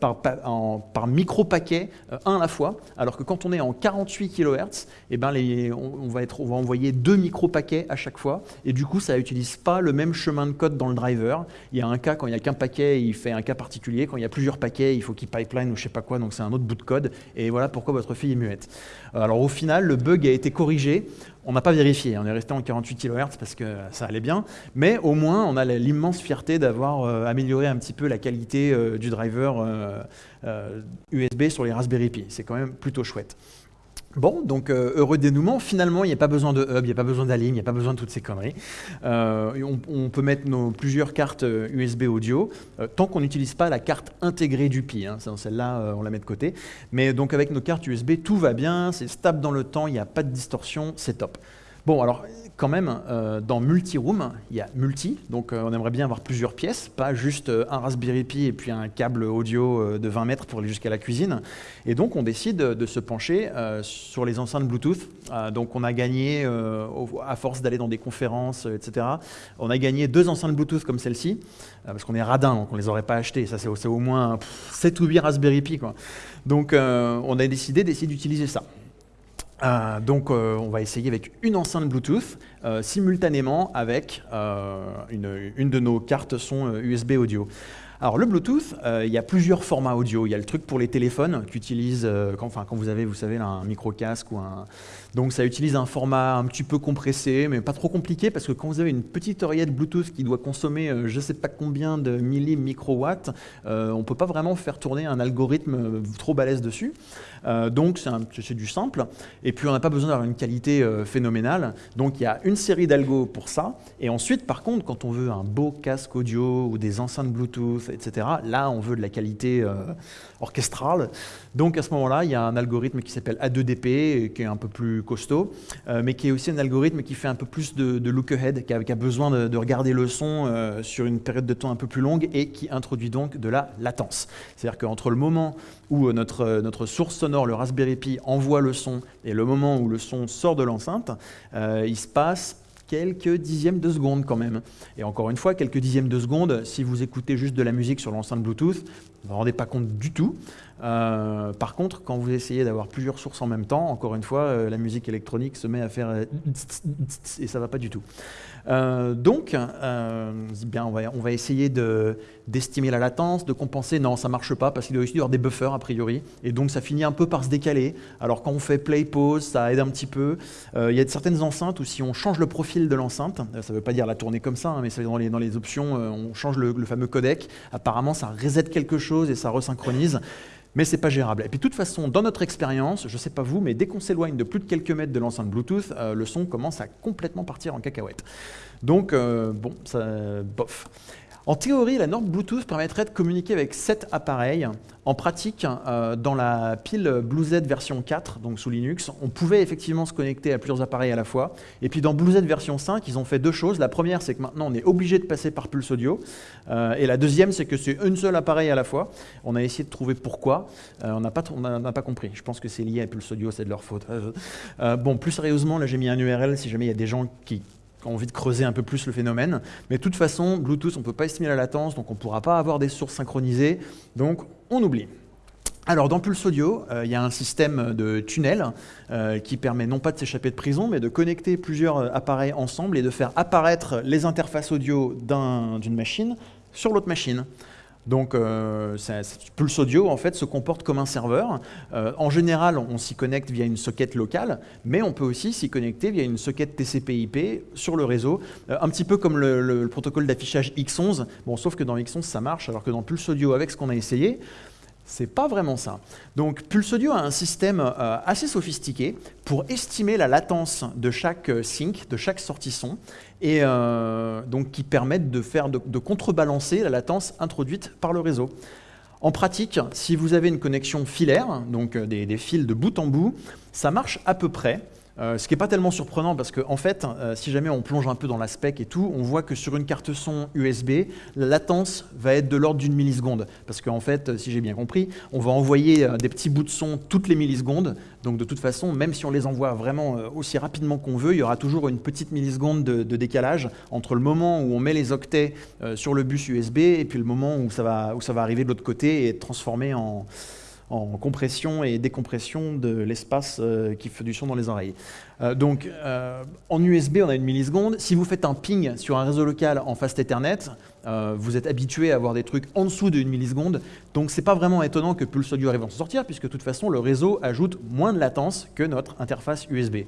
par, micro-paquet, un à la fois, alors que quand on est en 48 kHz, eh ben on, va on va envoyer deux micro-paquets à chaque fois, et du coup, ça n'utilise pas le même chemin de code dans le driver. Il y a un cas, quand il n'y a qu'un paquet, il fait un cas particulier, quand il y a plusieurs paquets, il faut qu'il pipeline ou je sais pas quoi, donc c'est un autre bout de code. Et voilà pourquoi votre fille est muette. Alors au final, le bug a été corrigé. On n'a pas vérifié, on est resté en 48 kHz parce que ça allait bien, mais au moins on a l'immense fierté d'avoir euh, amélioré un petit peu la qualité euh, du driver USB euh, sur les Raspberry Pi. C'est quand même plutôt chouette. Bon, donc euh, heureux dénouement, finalement il n'y a pas besoin de hub, il n'y a pas besoin d'alim, il n'y a pas besoin de toutes ces conneries. Euh, on, peut mettre nos plusieurs cartes USB euh, audio, tant qu'on n'utilise pas la carte intégrée du Pi, hein, celle-là on la met de côté. Mais donc avec nos cartes USB, tout va bien, c'est stable dans le temps, il n'y a pas de distorsion, c'est top. Bon, alors quand même, euh, dans multi-room, il y a multi, donc euh, on aimerait bien avoir plusieurs pièces, pas juste euh, un Raspberry Pi et puis un câble audio de 20 mètres pour aller jusqu'à la cuisine. Et donc on décide de se pencher sur les enceintes Bluetooth. donc on a gagné, à force d'aller dans des conférences, etc., on a gagné deux enceintes Bluetooth comme celle-ci, parce qu'on est radin, donc on ne les aurait pas achetées. Ça c'est au moins 7 ou 8 Raspberry Pi. Donc on a décidé d'essayer d'utiliser ça. Euh, donc euh, on va essayer avec une enceinte Bluetooth euh, simultanément avec une, une, de nos cartes son USB audio. Alors le Bluetooth, euh, il y a plusieurs formats audio. Il y a le truc pour les téléphones qu'utilise euh, quand, enfin, quand vous avez, vous savez, un micro casque ou un. Donc ça utilise un format un petit peu compressé, mais pas trop compliqué parce que quand vous avez une petite oreillette Bluetooth qui doit consommer euh, je ne sais pas combien de milli microwatts, on ne peut pas vraiment faire tourner un algorithme trop balèze dessus. donc c'est du simple. Et puis on n'a pas besoin d'avoir une qualité phénoménale. Donc il y a une série d'algos pour ça. Et ensuite, par contre, quand on veut un beau casque audio ou des enceintes Bluetooth etc. Là, on veut de la qualité euh, orchestrale. Donc à ce moment-là, il y a un algorithme qui s'appelle A2DP, qui est un peu plus costaud, euh, mais qui est aussi un algorithme qui fait un peu plus de, look-ahead, qui, a, besoin de, regarder le son euh, sur une période de temps un peu plus longue et qui introduit donc de la latence. C'est-à-dire qu'entre le moment où notre, notre source sonore, le Raspberry Pi, envoie le son et le moment où le son sort de l'enceinte, il se passe quelques dixièmes de seconde quand même. Et encore une fois, quelques dixièmes de seconde, si vous écoutez juste de la musique sur l'enceinte Bluetooth, vous ne vous rendez pas compte du tout. Euh, par contre, quand vous essayez d'avoir plusieurs sources en même temps, encore une fois, euh, la musique électronique se met à faire euh, et ça va pas du tout. donc, bien, on va, essayer d'estimer la latence, de compenser. Non, ça marche pas parce qu'il doit aussi y avoir des buffers a priori, et donc ça finit un peu par se décaler. Alors quand on fait play pause, ça aide un petit peu. Il y a certaines enceintes où si on change le profil de l'enceinte, ça ne veut pas dire la tourner comme ça, hein, mais dans les, dans les options, on change le, le fameux codec. Apparemment, ça reset quelque chose et ça resynchronise mais c'est pas gérable. Et puis de toute façon, dans notre expérience, je sais pas vous, mais dès qu'on s'éloigne de plus de quelques mètres de l'enceinte Bluetooth, euh, le son commence à complètement partir en cacahuète. Donc, euh, bon, ça, bof. En théorie, la norme Bluetooth permettrait de communiquer avec 7 appareils. En pratique, euh, dans la pile BlueZ version 4, donc sous Linux, on pouvait effectivement se connecter à plusieurs appareils à la fois. Et puis dans BlueZ version 5, ils ont fait deux choses. La première, c'est que maintenant, on est obligé de passer par Pulse Audio. Euh, et la deuxième, c'est que c'est un seul appareil à la fois. On a essayé de trouver pourquoi. Euh, on n'a pas, pas, compris. Je pense que c'est lié à Pulse Audio, c'est de leur faute. bon, plus sérieusement, là j'ai mis un URL si jamais il y a des gens qui envie de creuser un peu plus le phénomène. Mais de toute façon, Bluetooth, on ne peut pas estimer la latence, donc on ne pourra pas avoir des sources synchronisées, donc on oublie. Alors dans Pulse Audio, euh, il y a un système de tunnel euh, qui permet non pas de s'échapper de prison, mais de connecter plusieurs euh, appareils ensemble et de faire apparaître les interfaces audio d'une machine sur l'autre machine. Donc Pulse Audio en fait se comporte comme un serveur. en général, on, s'y connecte via une socket locale, mais on peut aussi s'y connecter via une socket TCP/IP sur le réseau, un petit peu comme le, le protocole d'affichage X11. Bon, sauf que dans X11 ça marche, alors que dans Pulse Audio, avec ce qu'on a essayé, c'est pas vraiment ça. Donc Pulse Audio a un système euh, assez sophistiqué pour estimer la latence de chaque euh, sync, de chaque sortie son, et euh, donc qui permettent de, faire, de, contrebalancer la latence introduite par le réseau. En pratique, si vous avez une connexion filaire, donc des fils de bout en bout, ça marche à peu près. Euh, ce qui n'est pas tellement surprenant parce qu'en en fait, euh, si jamais on plonge un peu dans la spec et tout, on voit que sur une carte son USB, la latence va être de l'ordre d'une milliseconde. Parce qu'en fait, si j'ai bien compris, on va envoyer euh, des petits bouts de son toutes les millisecondes. Donc de toute façon, même si on les envoie vraiment aussi rapidement qu'on veut, il y aura toujours une petite milliseconde de, décalage entre le moment où on met les octets sur le bus USB et puis le moment où ça va, où ça va arriver de l'autre côté et être transformé en en compression et décompression de l'espace euh, qui fait du son dans les oreilles. Euh, donc euh, en USB, on a une milliseconde. Si vous faites un ping sur un réseau local en fast Ethernet, vous êtes habitué à avoir des trucs en dessous d'une milliseconde. Donc c'est pas vraiment étonnant que Pulse Audio arrive à s'en sortir, puisque de toute façon, le réseau ajoute moins de latence que notre interface USB.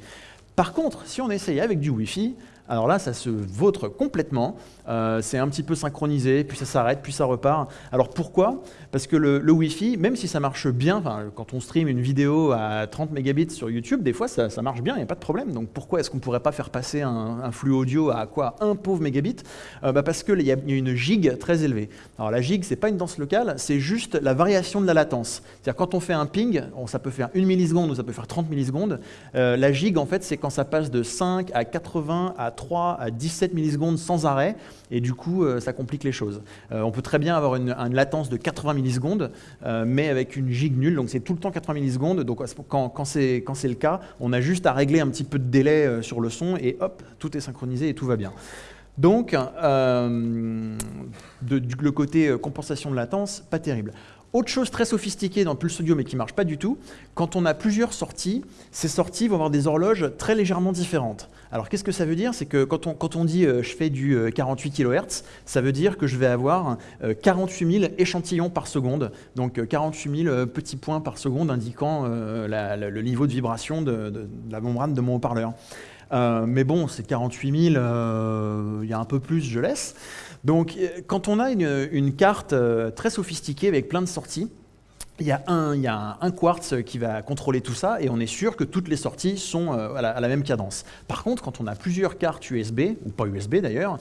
Par contre, si on essaye avec du Wi-Fi, alors là, ça se vautre complètement. Euh, c'est un petit peu synchronisé, puis ça s'arrête, puis ça repart. Alors pourquoi? Parce que le, Wi-Fi, même si ça marche bien, quand on stream une vidéo à 30 mégabits sur YouTube, des fois ça, marche bien, il n'y a pas de problème. Donc pourquoi est-ce qu'on ne pourrait pas faire passer un, flux audio à quoi? Un pauvre mégabit? Euh, bah Parce qu'il y, a une gigue très élevée. Alors la gigue, c'est pas une danse locale, c'est juste la variation de la latence. C'est-à-dire quand on fait un ping, ça peut faire une milliseconde ou ça peut faire 30 millisecondes. Euh, la gigue, en fait, c'est quand ça passe de 5 à 80 à 3 à 17 millisecondes sans arrêt, et du coup, euh, ça complique les choses. Euh, on peut très bien avoir une, latence de 80 millisecondes, euh, mais avec une gigue nulle, donc c'est tout le temps 80 millisecondes, donc quand, c'est le cas, on a juste à régler un petit peu de délai sur le son, et hop, tout est synchronisé et tout va bien. Donc, du, le côté compensation de latence, pas terrible. Autre chose très sophistiquée dans Pulse Audio mais qui ne marche pas du tout, quand on a plusieurs sorties, ces sorties vont avoir des horloges très légèrement différentes. Alors qu'est-ce que ça veut dire? C'est que quand on, dit euh, je fais du 48 euh, kHz, ça veut dire que je vais avoir 48 euh, 000 échantillons par seconde, donc 48 000 petits points par seconde indiquant le niveau de vibration de la membrane de mon haut-parleur. mais bon, c'est 48 000, il y a un peu plus, je laisse. Donc, euh, quand on a une, carte euh, très sophistiquée avec plein de sorties, il y, a un, quartz qui va contrôler tout ça et on est sûr que toutes les sorties sont euh, à la, même cadence. Par contre, quand on a plusieurs cartes USB, ou pas USB d'ailleurs,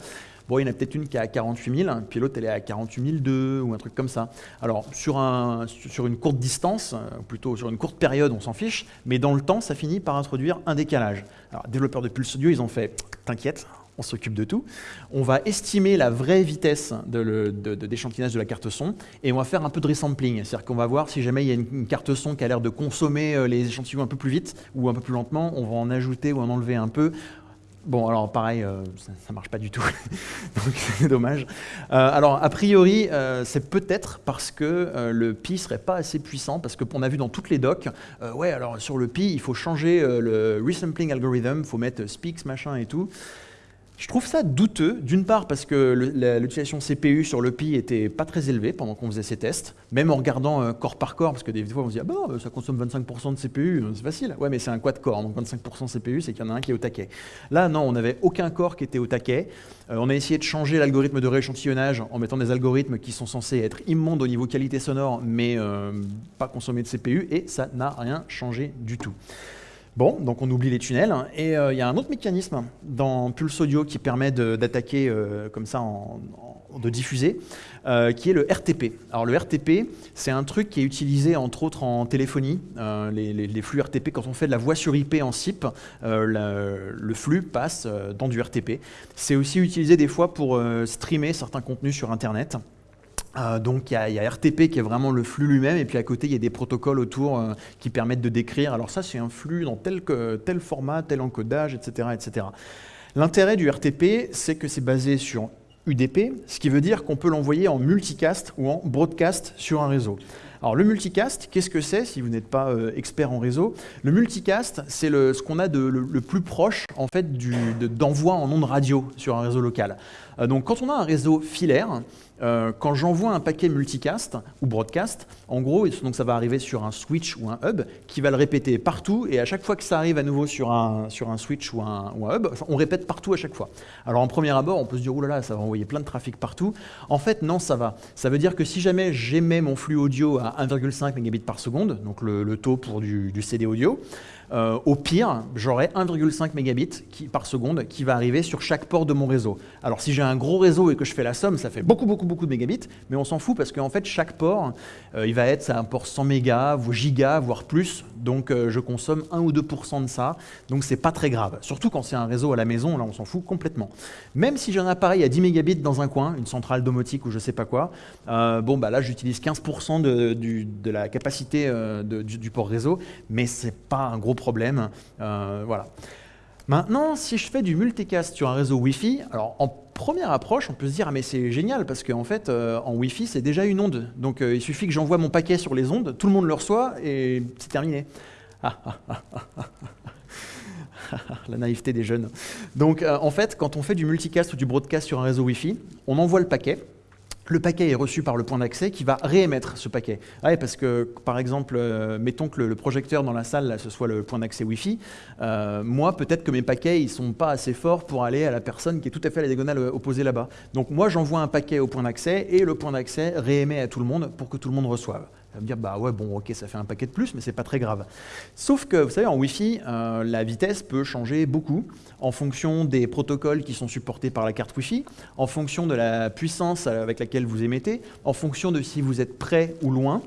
bon, il y en a peut-être une qui est à 48 000, puis l'autre elle est à 48 002 ou un truc comme ça. Alors sur, une courte distance, plutôt sur une courte période, on s'en fiche, mais dans le temps, ça finit par introduire un décalage. Alors, développeurs de Pulse Audio, ils ont fait, t'inquiète, on s'occupe de tout. On va estimer la vraie vitesse d'échantillonnage de, de, la carte son et on va faire un peu de resampling. C'est-à-dire qu'on va voir si jamais il y a une, carte son qui a l'air de consommer euh, les échantillons un peu plus vite ou un peu plus lentement, on va en ajouter ou en enlever un peu. Bon, alors pareil, euh, ça ne marche pas du tout, donc c'est dommage. Euh, alors, a priori, c'est peut-être parce que le Pi serait pas assez puissant, parce qu'on a vu dans toutes les docs, ouais, alors sur le Pi, il faut changer le resampling algorithm, il faut mettre speaks, machin et tout. Je trouve ça douteux, d'une part parce que l'utilisation CPU sur le Pi était pas très élevée pendant qu'on faisait ces tests, même en regardant euh, corps par corps, parce que des fois on se dit ah bah, ça consomme 25% de CPU, euh, c'est facile. Ouais mais c'est un quad core, donc 25% CPU c'est qu'il y en a un qui est au taquet. Là non, on n'avait aucun corps qui était au taquet. Euh, on a essayé de changer l'algorithme de rééchantillonnage en mettant des algorithmes qui sont censés être immondes au niveau qualité sonore, mais pas consommer de CPU, et ça n'a rien changé du tout. Bon, donc on oublie les tunnels. Et euh, il y a un autre mécanisme dans Pulse Audio qui permet d'attaquer euh, comme ça, de diffuser, euh, qui est le RTP. Alors le RTP, c'est un truc qui est utilisé entre autres en téléphonie. Les, flux RTP, quand on fait de la voix sur IP en SIP, le flux passe dans du RTP. C'est aussi utilisé des fois pour streamer certains contenus sur Internet. Euh, donc il y, a RTP qui est vraiment le flux lui-même, et puis à côté il y a des protocoles autour euh, qui permettent de décrire. Alors ça c'est un flux dans tel, tel format, tel encodage, etc. etc. L'intérêt du RTP, c'est que c'est basé sur UDP, ce qui veut dire qu'on peut l'envoyer en multicast ou en broadcast sur un réseau. Alors le multicast, qu'est-ce que c'est si vous n'êtes pas euh, expert en réseau? Le multicast, c'est ce qu'on a de, le, plus proche en fait d'envoi en ondes radio sur un réseau local. Euh, donc quand on a un réseau filaire, euh, quand j'envoie un paquet multicast ou broadcast, en gros, donc ça va arriver sur un switch ou un hub qui va le répéter partout et à chaque fois que ça arrive à nouveau sur un, sur un switch ou un, hub, on répète partout à chaque fois. Alors en premier abord, on peut se dire, oulala, ça va envoyer plein de trafic partout. En fait, non, ça va. Ça veut dire que si jamais j'émets mon flux audio à 1,5 mégabits par seconde, donc le, taux pour du, du CD audio, euh, au pire, j'aurai 1,5 mégabits par seconde qui va arriver sur chaque port de mon réseau. Alors si j'ai un gros réseau et que je fais la somme, ça fait beaucoup, beaucoup, beaucoup de mégabits, mais on s'en fout parce qu'en fait, chaque port, euh, il va être un port 100 mégas, gigas, voire plus, donc euh, je consomme 1 ou 2% de ça, donc c'est pas très grave. Surtout quand c'est un réseau à la maison, là on s'en fout complètement. Même si j'ai un appareil à 10 mégabits dans un coin, une centrale domotique ou je sais pas quoi, bon bah là j'utilise 15% de, la capacité du, du, port réseau, mais c'est pas un gros problème. Euh, voilà. Maintenant, si je fais du multicast sur un réseau Wi-Fi, alors en première approche, on peut se dire ah mais c'est génial parce qu'en fait euh, en Wi-Fi c'est déjà une onde, donc euh, il suffit que j'envoie mon paquet sur les ondes, tout le monde le reçoit et c'est terminé. La naïveté des jeunes. Donc en fait, quand on fait du multicast ou du broadcast sur un réseau Wi-Fi, on envoie le paquet, le paquet est reçu par le point d'accès qui va réémettre ce paquet. Parce que, par exemple, euh, mettons que le, projecteur dans la salle, ce soit le point d'accès Wi-Fi. Euh, moi, peut-être que mes paquets, ils sont pas assez forts pour aller à la personne qui est tout à fait à la diagonale euh, opposée là-bas. Donc moi, j'envoie un paquet au point d'accès et le point d'accès réémet à tout le monde pour que tout le monde reçoive. Va me dire, bah ouais, bon, ok, ça fait un paquet de plus, mais c'est pas très grave. Sauf que, vous savez, en Wi-Fi, euh, la vitesse peut changer beaucoup en fonction des protocoles qui sont supportés par la carte Wi-Fi, en fonction de la puissance avec laquelle vous émettez, en fonction de si vous êtes près ou loin.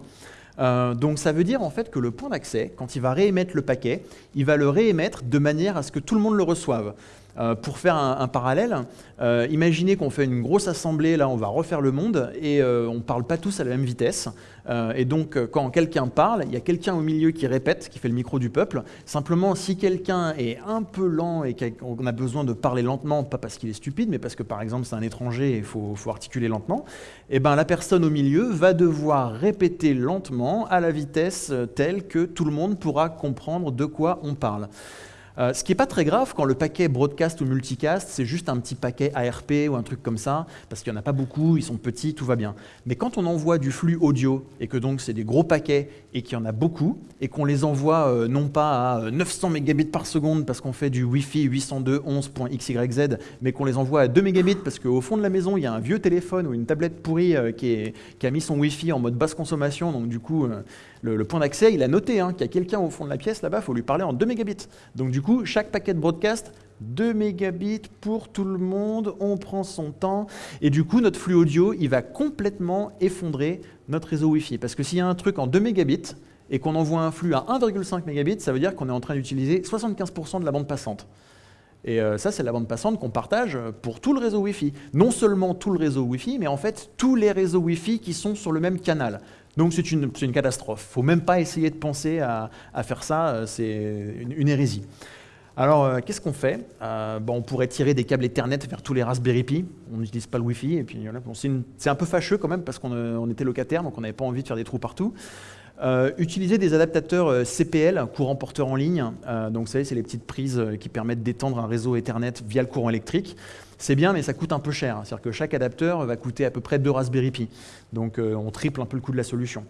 Euh, donc ça veut dire en fait que le point d'accès, quand il va réémettre le paquet, il va le réémettre de manière à ce que tout le monde le reçoive. Euh, pour faire un, parallèle, euh, imaginez qu'on fait une grosse assemblée, là on va refaire le monde, et euh, on ne parle pas tous à la même vitesse. et donc quand quelqu'un parle, il y a quelqu'un au milieu qui répète, qui fait le micro du peuple. Simplement, si quelqu'un est un peu lent et qu'on a besoin de parler lentement, pas parce qu'il est stupide, mais parce que par exemple c'est un étranger et il faut, faut, articuler lentement, et eh ben, la personne au milieu va devoir répéter lentement à la vitesse telle que tout le monde pourra comprendre de quoi on parle. Euh, ce qui n'est pas très grave quand le paquet broadcast ou multicast, c'est juste un petit paquet ARP ou un truc comme ça, parce qu'il n'y en a pas beaucoup, ils sont petits, tout va bien. Mais quand on envoie du flux audio, et que donc c'est des gros paquets, et qu'il y en a beaucoup, et qu'on les envoie euh, non pas à 900 mégabits par seconde parce qu'on fait du Wi-Fi 802.11.xyz, mais qu'on les envoie à 2 mégabits parce qu'au fond de la maison, il y a un vieux téléphone ou une tablette pourrie euh, qui, a mis son Wi-Fi en mode basse consommation, donc du coup, le, point d'accès, il a noté hein, qu'il y a quelqu'un au fond de la pièce là-bas, il faut lui parler en 2 mégabits. Donc du coup, chaque paquet de broadcast, 2 mégabits pour tout le monde, on prend son temps, et du coup, notre flux audio, il va complètement effondrer notre réseau Wi-Fi. Parce que s'il y a un truc en 2 mégabits, et qu'on envoie un flux à 1,5 mégabits, ça veut dire qu'on est en train d'utiliser 75% de la bande passante. Et euh, ça, c'est la bande passante qu'on partage pour tout le réseau Wi-Fi. Non seulement tout le réseau Wi-Fi, mais en fait tous les réseaux Wi-Fi qui sont sur le même canal. Donc c'est une, catastrophe. Il ne faut même pas essayer de penser à, faire ça, euh, c'est une, hérésie. Alors, euh, qu'est-ce qu'on fait? Euh, bon, On pourrait tirer des câbles Ethernet vers tous les Raspberry Pi. On n'utilise pas le Wi-Fi. Et puis, c'est un peu fâcheux quand même parce qu'on était locataire, donc on n'avait pas envie de faire des trous partout. utiliser des adaptateurs CPL, courant porteur en ligne. donc, vous savez, c'est les petites prises qui permettent d'étendre un réseau Ethernet via le courant électrique. C'est bien, mais ça coûte un peu cher. C'est-à-dire que chaque adapteur va coûter à peu près deux Raspberry Pi. Donc euh, on triple un peu le coût de la solution.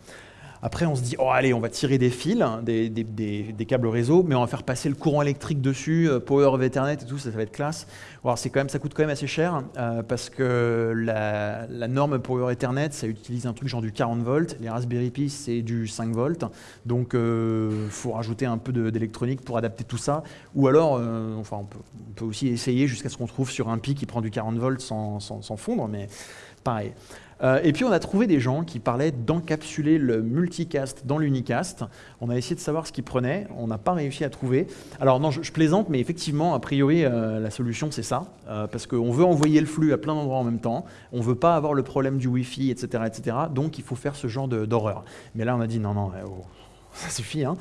Après, on se dit, oh allez, on va tirer des fils, des, câbles réseau, mais on va faire passer le courant électrique dessus, euh, Power of Ethernet et tout, ça, va être classe. Alors, quand même, ça coûte quand même assez cher, euh, parce que la, norme Power Ethernet, ça utilise un truc genre du 40 volts, les Raspberry Pi, c'est du 5 volts, donc il euh, faut rajouter un peu d'électronique pour adapter tout ça, ou alors, enfin, on peut, aussi essayer jusqu'à ce qu'on trouve sur un Pi qui prend du 40 volts sans, sans fondre, mais pareil. Euh, et puis on a trouvé des gens qui parlaient d'encapsuler le multicast dans l'unicast. On a essayé de savoir ce qu'ils prenaient, on n'a pas réussi à trouver. Alors non, je, plaisante, mais effectivement, a priori, euh, la solution c'est ça, euh, parce qu'on veut envoyer le flux à plein d'endroits en même temps, on ne veut pas avoir le problème du Wi-Fi, etc., etc. Donc il faut faire ce genre d'horreur. Mais là on a dit non, non, oh, ça suffit. Hein.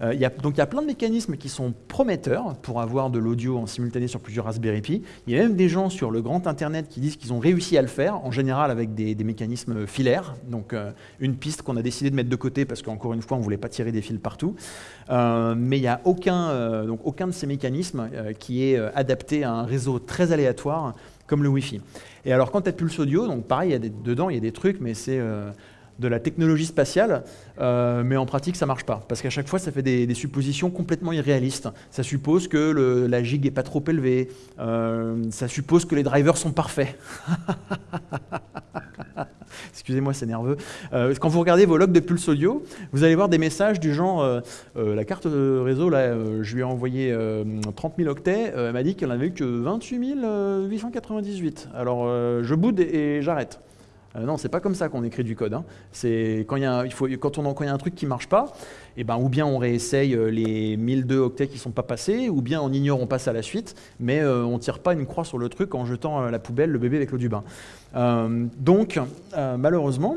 Euh, donc il y a plein de mécanismes qui sont prometteurs pour avoir de l'audio en simultané sur plusieurs Raspberry Pi. Il y a même des gens sur le grand Internet qui disent qu'ils ont réussi à le faire, en général avec des, mécanismes filaires, donc euh, une piste qu'on a décidé de mettre de côté parce qu'encore une fois on ne voulait pas tirer des fils partout. Euh, mais il n'y a aucun, donc aucun de ces mécanismes qui est adapté à un réseau très aléatoire comme le Wi-Fi. Et alors quand tu as Pulse Audio, donc pareil, y a dedans il y a des trucs, mais c'est de la technologie spatiale, euh, mais en pratique, ça marche pas. Parce qu'à chaque fois, ça fait des, suppositions complètement irréalistes. Ça suppose que la gig est pas trop élevée. Euh, ça suppose que les drivers sont parfaits. Excusez-moi, c'est nerveux. Euh, quand vous regardez vos logs de Pulse Audio, vous allez voir des messages du genre la carte réseau, là, je lui ai envoyé 30 000 octets, elle m'a dit qu'elle n'avait eu que 28 898. Alors, je boude et j'arrête. Euh, non, c'est pas comme ça qu'on écrit du code. Hein. C'est quand il y a, faut, quand on y a un truc qui marche pas, et eh ben ou bien on réessaye euh, les 1002 octets qui sont pas passés, ou bien on ignore, on passe à la suite, mais euh, on tire pas une croix sur le truc en jetant à la poubelle le bébé avec l'eau du bain. donc malheureusement.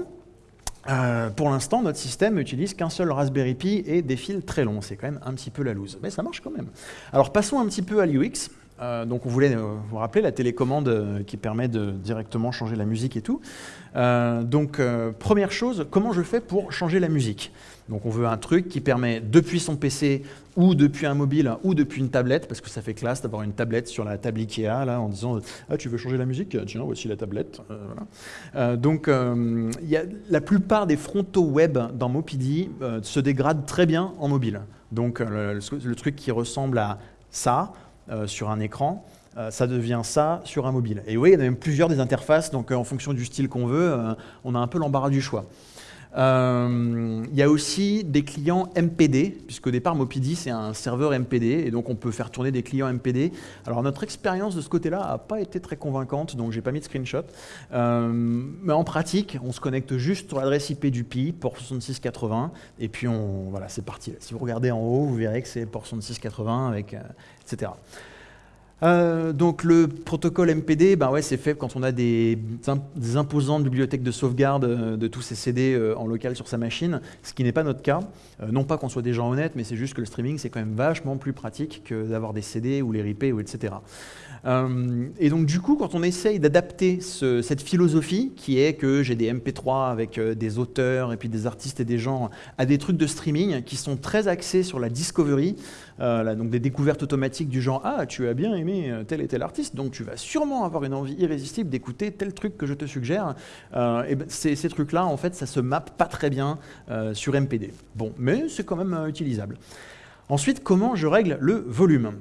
pour l'instant, notre système n'utilise qu'un seul Raspberry Pi et des fils très longs. C'est quand même un petit peu la loose. Mais ça marche quand même. Alors passons un petit peu à l'UX. Euh, donc on voulait euh, vous rappeler la télécommande euh, qui permet de directement changer la musique et tout. donc première chose, comment je fais pour changer la musique? Donc on veut un truc qui permet depuis son PC ou depuis un mobile ou depuis une tablette, parce que ça fait classe d'avoir une tablette sur la table Ikea en disant ah, tu veux changer la musique? Tiens, voici la tablette. donc la plupart des frontaux web dans Mopidi se dégradent très bien en mobile. Donc le truc qui ressemble à ça, euh, sur un écran, euh, ça devient ça sur un mobile. Et oui, il y a même plusieurs des interfaces, donc euh, en fonction du style qu'on veut, on a un peu l'embarras du choix. Il y a aussi des clients MPD, puisqu'au départ Mopidi c'est un serveur MPD, et donc on peut faire tourner des clients MPD. Alors notre expérience de ce côté-là n'a pas été très convaincante, donc j'ai pas mis de screenshot. mais en pratique, on se connecte juste sur l'adresse IP du PI, port 6680, et puis on, voilà, c'est parti. Si vous regardez en haut, vous verrez que c'est port 6680 avec etc. Euh, donc le protocole MPD, ben c'est fait quand on a des, imposantes bibliothèques de sauvegarde euh, de tous ces CD euh, en local sur sa machine, ce qui n'est pas notre cas. non pas qu'on soit des gens honnêtes, mais c'est juste que le streaming c'est quand même vachement plus pratique que d'avoir des CD ou les replays ou etc. et donc du coup, quand on essaye d'adapter cette philosophie qui est que j'ai des MP3 avec des auteurs et puis des artistes et des gens à des trucs de streaming qui sont très axés sur la discovery, donc des découvertes automatiques du genre ah tu as bien aimé euh, tel et tel artiste, donc tu vas sûrement avoir une envie irrésistible d'écouter tel truc que je te suggère. Euh, et ben, ces, trucs-là, en fait, ça se mappe pas très bien euh, sur MPD. Bon, mais c'est quand même utilisable. Ensuite, comment je règle le volume?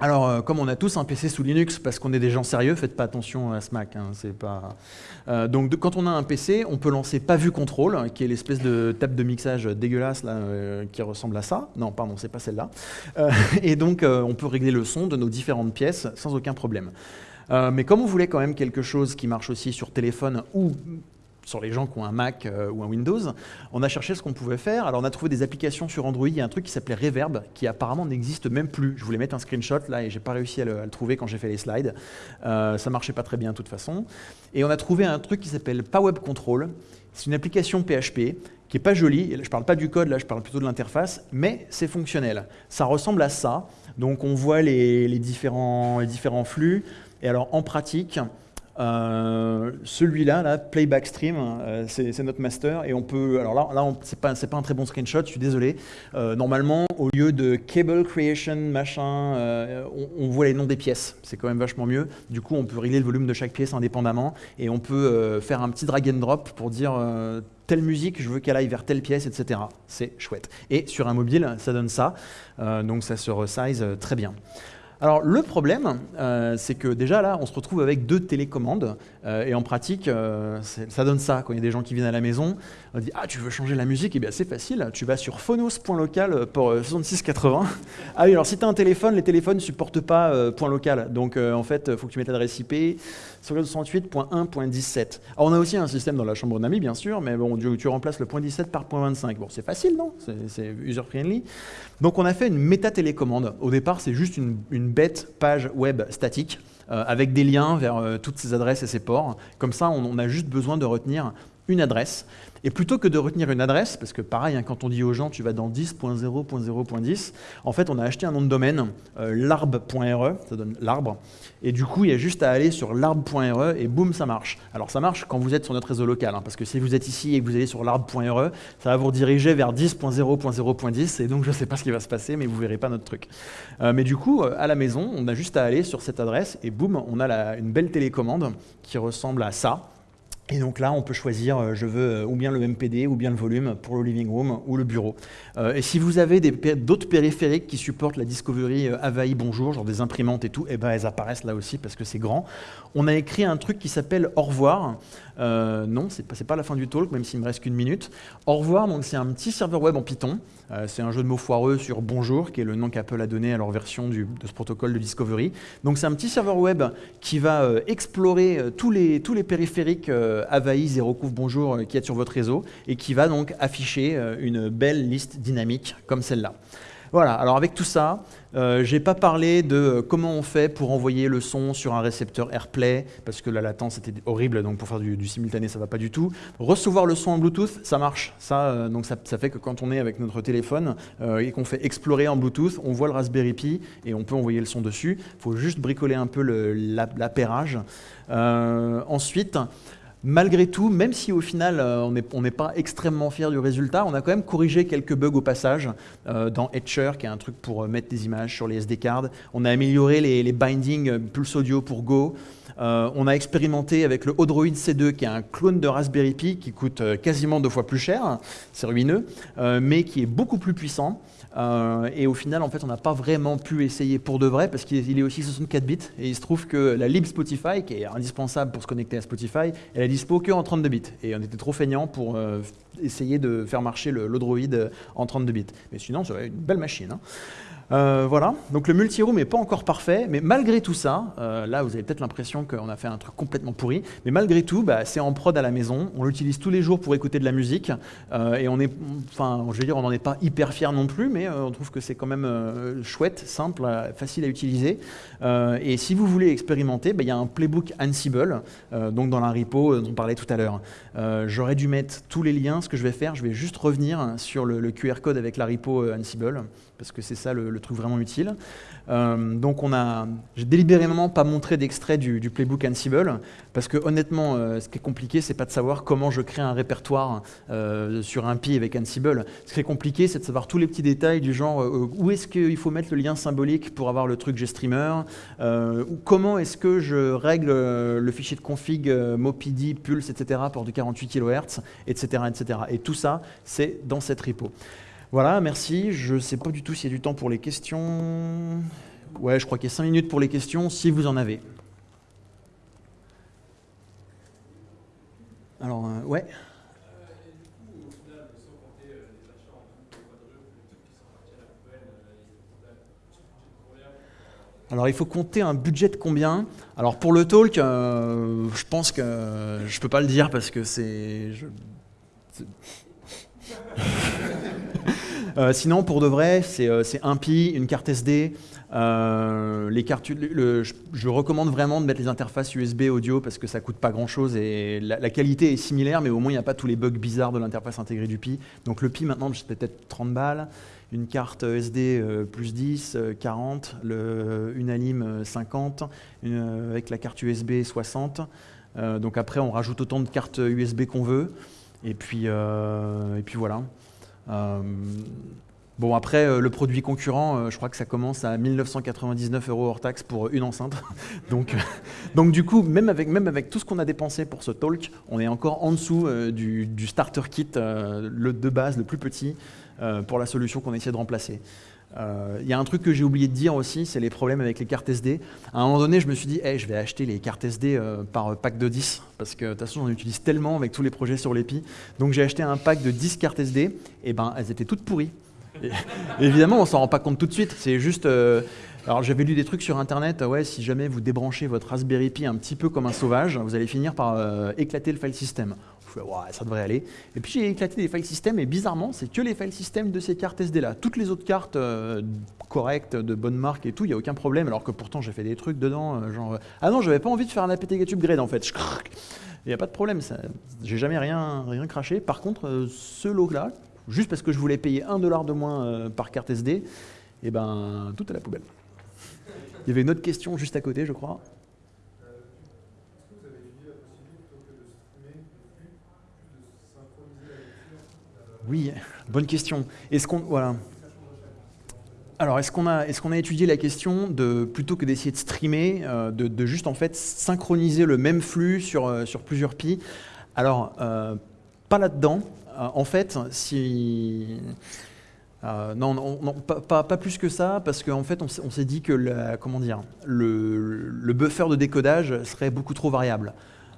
Alors, euh, comme on a tous un PC sous Linux, parce qu'on est des gens sérieux, faites pas attention à ce Mac. Hein. Euh, donc, quand on a un PC, on peut lancer pas vu contrôle, qui est l'espèce de table de mixage dégueulasse euh, qui ressemble à ça. Non, pardon, c'est pas celle-là. et donc, on peut régler le son de nos différentes pièces sans aucun problème. mais comme on voulait quand même quelque chose qui marche aussi sur téléphone ou sur les gens qui ont un Mac euh, ou un Windows, on a cherché ce qu'on pouvait faire. Alors on a trouvé des applications sur Android, il y a un truc qui s'appelait Reverb, qui apparemment n'existe même plus. Je voulais mettre un screenshot là et j'ai pas réussi à le, trouver quand j'ai fait les slides. Euh, ça marchait pas très bien de toute façon. Et on a trouvé un truc qui s'appelle PowerWeb Control. C'est une application PHP qui est pas jolie. Je parle pas du code là, je parle plutôt de l'interface, mais c'est fonctionnel. Ça ressemble à ça. Donc on voit les différents flux. Et alors en pratique, euh, celui-là, là, Playback Stream, euh, c'est notre master et on peut. Alors là, là c'est pas, pas un très bon screenshot, je suis désolé. Euh, normalement, au lieu de Cable Creation, machin, on, on, voit les noms des pièces. C'est quand même vachement mieux. Du coup, on peut régler le volume de chaque pièce indépendamment et on peut faire un petit drag and drop pour dire telle musique, je veux qu'elle aille vers telle pièce, etc. C'est chouette. Et sur un mobile, ça donne ça. donc ça se resize très bien. Alors le problème, euh, c'est que déjà là, on se retrouve avec deux télécommandes, et en pratique, euh, ça donne ça. Quand il y a des gens qui viennent à la maison, on dit Ah, tu veux changer la musique? Eh bien, c'est facile, tu vas sur phonos.local 6680. ah oui, alors si tu as un téléphone, les téléphones ne supportent pas point local, donc en fait, il faut que tu mettes l'adresse IP sur 68.1.17. Alors on a aussi un système dans la chambre d'amis, bien sûr, mais bon, tu, remplaces le point 17 par point 25. Bon, c'est facile, non? C'est user-friendly. Donc on a fait une méta-télécommande. Au départ, c'est juste une, bête page web statique euh, avec des liens vers euh, toutes ces adresses et ces ports. Comme ça, on, a juste besoin de retenir une adresse. Et plutôt que de retenir une adresse, parce que pareil, hein, quand on dit aux gens tu vas dans 10.0.0.10, en fait on a acheté un nom de domaine, euh, l'arbre.re, ça donne l'arbre, et du coup il y a juste à aller sur l'arbre.re et boum ça marche. Alors ça marche quand vous êtes sur notre réseau local, hein, parce que si vous êtes ici et que vous allez sur l'arbre.re, ça va vous rediriger vers 10.0.0.10, et donc je ne sais pas ce qui va se passer, mais vous verrez pas notre truc. Euh, mais du coup, euh, à la maison, on a juste à aller sur cette adresse, et boum, on a une belle télécommande qui ressemble à ça. Et donc là, on peut choisir, euh, je veux euh, ou bien le MPD ou bien le volume pour le living room ou le bureau. Euh, et si vous avez d'autres périphériques qui supportent la Discovery Avaï Bonjour, genre des imprimantes et tout, eh ben elles apparaissent là aussi parce que c'est grand. On a écrit un truc qui s'appelle Au revoir. Non, c'est pas, pas la fin du talk, même s'il me reste qu'une minute. Au revoir, donc c'est un petit serveur web en Python. c'est un jeu de mots foireux sur Bonjour, qui est le nom qu'Apple a donné à leur version de ce protocole de Discovery. Donc c'est un petit serveur web qui va explorer tous, les, périphériques Avaï, Zero Couvre Bonjour euh, qui est sur votre réseau et qui va donc afficher euh, une belle liste dynamique comme celle-là. Voilà, alors avec tout ça, euh, je n'ai pas parlé de comment on fait pour envoyer le son sur un récepteur AirPlay, parce que la latence était horrible, donc pour faire du, simultané, ça va pas du tout. Recevoir le son en Bluetooth, ça marche. Ça, donc ça, fait que quand on est avec notre téléphone et qu'on fait explorer en Bluetooth, on voit le Raspberry Pi et on peut envoyer le son dessus. Il faut juste bricoler un peu l'appairage. ensuite, Malgré tout, même si au final euh, on n'est pas extrêmement fier du résultat, on a quand même corrigé quelques bugs au passage euh, dans Etcher, qui est un truc pour euh, mettre des images sur les SD cards. On a amélioré les, bindings Pulse Audio pour Go. on a expérimenté avec le Odroid C2, qui est un clone de Raspberry Pi qui coûte quasiment deux fois plus cher, c'est ruineux, mais qui est beaucoup plus puissant. Euh, et au final, en fait, on n'a pas vraiment pu essayer pour de vrai parce qu'il est aussi 64 bits. Et il se trouve que la lib Spotify, qui est indispensable pour se connecter à Spotify, elle est dispo que en 32 bits. Et on était trop feignant pour euh, essayer de faire marcher l'Odroid en 32 bits. Mais sinon, c'est une belle machine. Hein. Euh, voilà, donc le multi-room n'est pas encore parfait, mais malgré tout ça, euh, là vous avez peut-être l'impression qu'on a fait un truc complètement pourri, mais malgré tout, bah, c'est en prod à la maison, on l'utilise tous les jours pour écouter de la musique, euh, et on est, enfin, je veux dire, on n'en est pas hyper fier non plus, mais on trouve que c'est quand même chouette, simple, facile à utiliser. et si vous voulez expérimenter, bah, il y a un playbook Ansible, donc dans la repo dont on parlait tout à l'heure. J'aurais dû mettre tous les liens, ce que je vais faire, je vais juste revenir sur le, le QR code avec la repo Ansible parce que c'est ça le, truc vraiment utile. Euh, donc on a, j'ai délibérément pas montré d'extrait du, playbook Ansible, parce que honnêtement, euh, ce qui est compliqué, c'est pas de savoir comment je crée un répertoire euh, sur un Pi avec Ansible. Ce qui est compliqué, c'est de savoir tous les petits détails du genre où est-ce qu'il faut mettre le lien symbolique pour avoir le truc GStreamer, ou comment est-ce que je règle le fichier de config MoPD, Pulse, etc. pour du 48 kHz, etc., etc. Et tout ça, c'est dans cette repo. Voilà, merci. Je ne sais pas du tout s'il y a du temps pour les questions. Ouais, je crois qu'il y a 5 minutes pour les questions, si vous en avez. Alors, euh, ouais. Alors il faut compter un budget de combien? Alors pour le talk, euh, je pense que je ne peux pas le dire parce que c'est... Euh, sinon, pour de vrai, c'est euh, un Pi, une carte SD. Euh, les cartes, je, recommande vraiment de mettre les interfaces USB audio parce que ça coûte pas grand chose et la, qualité est similaire, mais au moins il n'y a pas tous les bugs bizarres de l'interface intégrée du Pi. Donc le Pi maintenant, c'est peut-être 30 balles. Une carte SD plus 10, 40, le, une Alim 50, avec la carte USB 60. donc après, on rajoute autant de cartes USB qu'on veut. Et puis, et puis voilà. Euh, bon, après, euh, le produit concurrent, euh, je crois que ça commence à 1999 euros hors taxe pour une enceinte. donc, du coup, même avec, tout ce qu'on a dépensé pour ce talk, on est encore en dessous du, starter kit, le de base, le plus petit, pour la solution qu'on essaie de remplacer. Euh, il y a un truc que j'ai oublié de dire aussi, c'est les problèmes avec les cartes SD. À un moment donné, je me suis dit, hey, je vais acheter les cartes SD euh, par pack de 10, parce que de toute façon, j'en utilise tellement avec tous les projets sur l'EPI. Donc j'ai acheté un pack de 10 cartes SD, et ben elles étaient toutes pourries. évidemment, on s'en rend pas compte tout de suite. C'est juste. Euh, alors j'avais lu des trucs sur internet, ouais, si jamais vous débranchez votre Raspberry Pi un petit peu comme un sauvage, vous allez finir par éclater le file system ça devrait aller. Et puis j'ai éclaté des file systems et bizarrement, c'est que les file systems de ces cartes SD là. Toutes les autres cartes euh, correctes, de bonne marque et tout, il n'y a aucun problème. Alors que pourtant j'ai fait des trucs dedans, euh, genre. Euh, ah non, j'avais pas envie de faire un apt-get upgrade en fait. Il n'y a pas de problème, j'ai jamais rien, rien craché. Par contre, ce lot-là, juste parce que je voulais payer 1 dollar de moins par carte SD, eh ben, tout à la poubelle. Il y avait une autre question juste à côté, je crois. Oui, bonne question. Est-ce qu'on voilà. Alors, est-ce qu'on a, est a étudié la question de, plutôt que d'essayer de streamer, euh, de, juste en fait synchroniser le même flux sur, euh, plusieurs pi? Alors, euh, pas là-dedans. en fait, si... non, non, pas, plus que ça, parce qu'en fait, on, s'est dit que le, buffer de décodage serait beaucoup trop variable.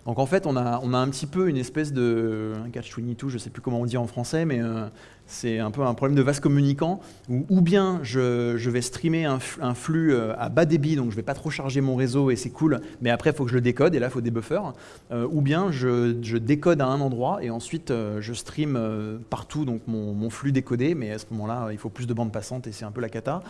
Donc en fait, on a, un petit peu une espèce de catch-22, je ne sais plus comment on dit en français, mais euh, c'est un peu un problème de vase communicant, où ou bien je, vais streamer un, flux euh, à bas débit, donc je ne vais pas trop charger mon réseau et c'est cool, mais après il faut que je le décode, et là il faut des buffers, euh, ou bien je, décode à un endroit et ensuite je stream partout donc mon, mon, flux décodé, mais à ce moment-là il faut plus de bandes passantes et c'est un peu la cata.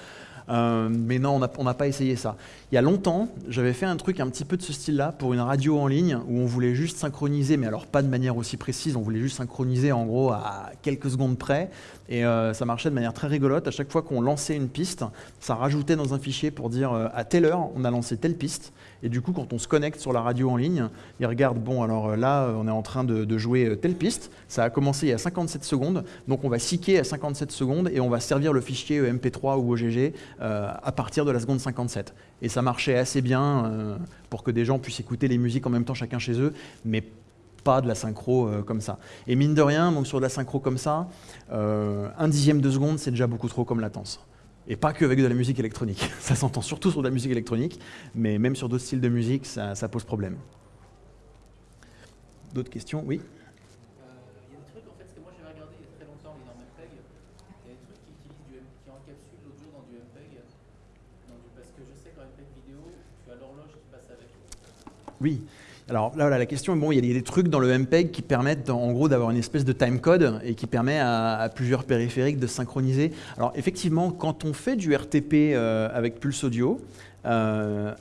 Euh, mais non, on n'a pas essayé ça. Il y a longtemps, j'avais fait un truc un petit peu de ce style-là pour une radio en ligne où on voulait juste synchroniser, mais alors pas de manière aussi précise, on voulait juste synchroniser en gros à quelques secondes près. Et euh, ça marchait de manière très rigolote. À chaque fois qu'on lançait une piste, ça rajoutait dans un fichier pour dire euh, à telle heure, on a lancé telle piste. Et du coup, quand on se connecte sur la radio en ligne, il regarde, bon, alors là, on est en train de, jouer telle piste. Ça a commencé il y a 57 secondes. Donc on va siquer à 57 secondes et on va servir le fichier MP3 ou OGG euh, à partir de la seconde 57. Et ça marchait assez bien euh, pour que des gens puissent écouter les musiques en même temps chacun chez eux, mais pas de la synchro euh, comme ça. Et mine de rien, donc sur de la synchro comme ça, un dixième de seconde, c'est déjà beaucoup trop comme latence. Et pas que avec de la musique électronique. Ça s'entend surtout sur de la musique électronique, mais même sur d'autres styles de musique, ça, ça pose problème. D'autres questions? Oui Oui. Alors là, la question, bon, il y a des trucs dans le MPEG qui permettent en gros d'avoir une espèce de timecode et qui permet à, plusieurs périphériques de synchroniser. Alors effectivement, quand on fait du RTP euh, avec Pulse Audio, euh,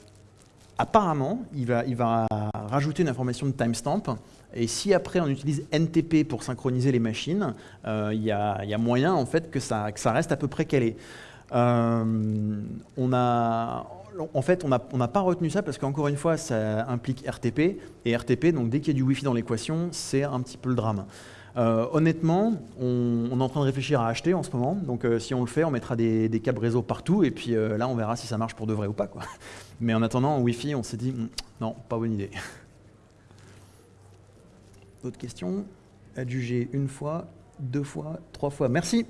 apparemment, il va, rajouter une information de timestamp. Et si après on utilise NTP pour synchroniser les machines, euh, il y, a moyen en fait que ça reste à peu près calé. on a en fait, on n'a pas retenu ça parce qu'encore une fois, ça implique RTP. Et RTP, donc dès qu'il y a du Wi-Fi dans l'équation, c'est un petit peu le drame. Euh, honnêtement, on, est en train de réfléchir à acheter en ce moment. Donc euh, si on le fait, on mettra des, câbles réseau partout. Et puis euh, là, on verra si ça marche pour de vrai ou pas. Mais en attendant, en Wi-Fi, on s'est dit, hmm, non, pas bonne idée. D'autres questions? Adjugé une fois, deux fois, trois fois. Merci.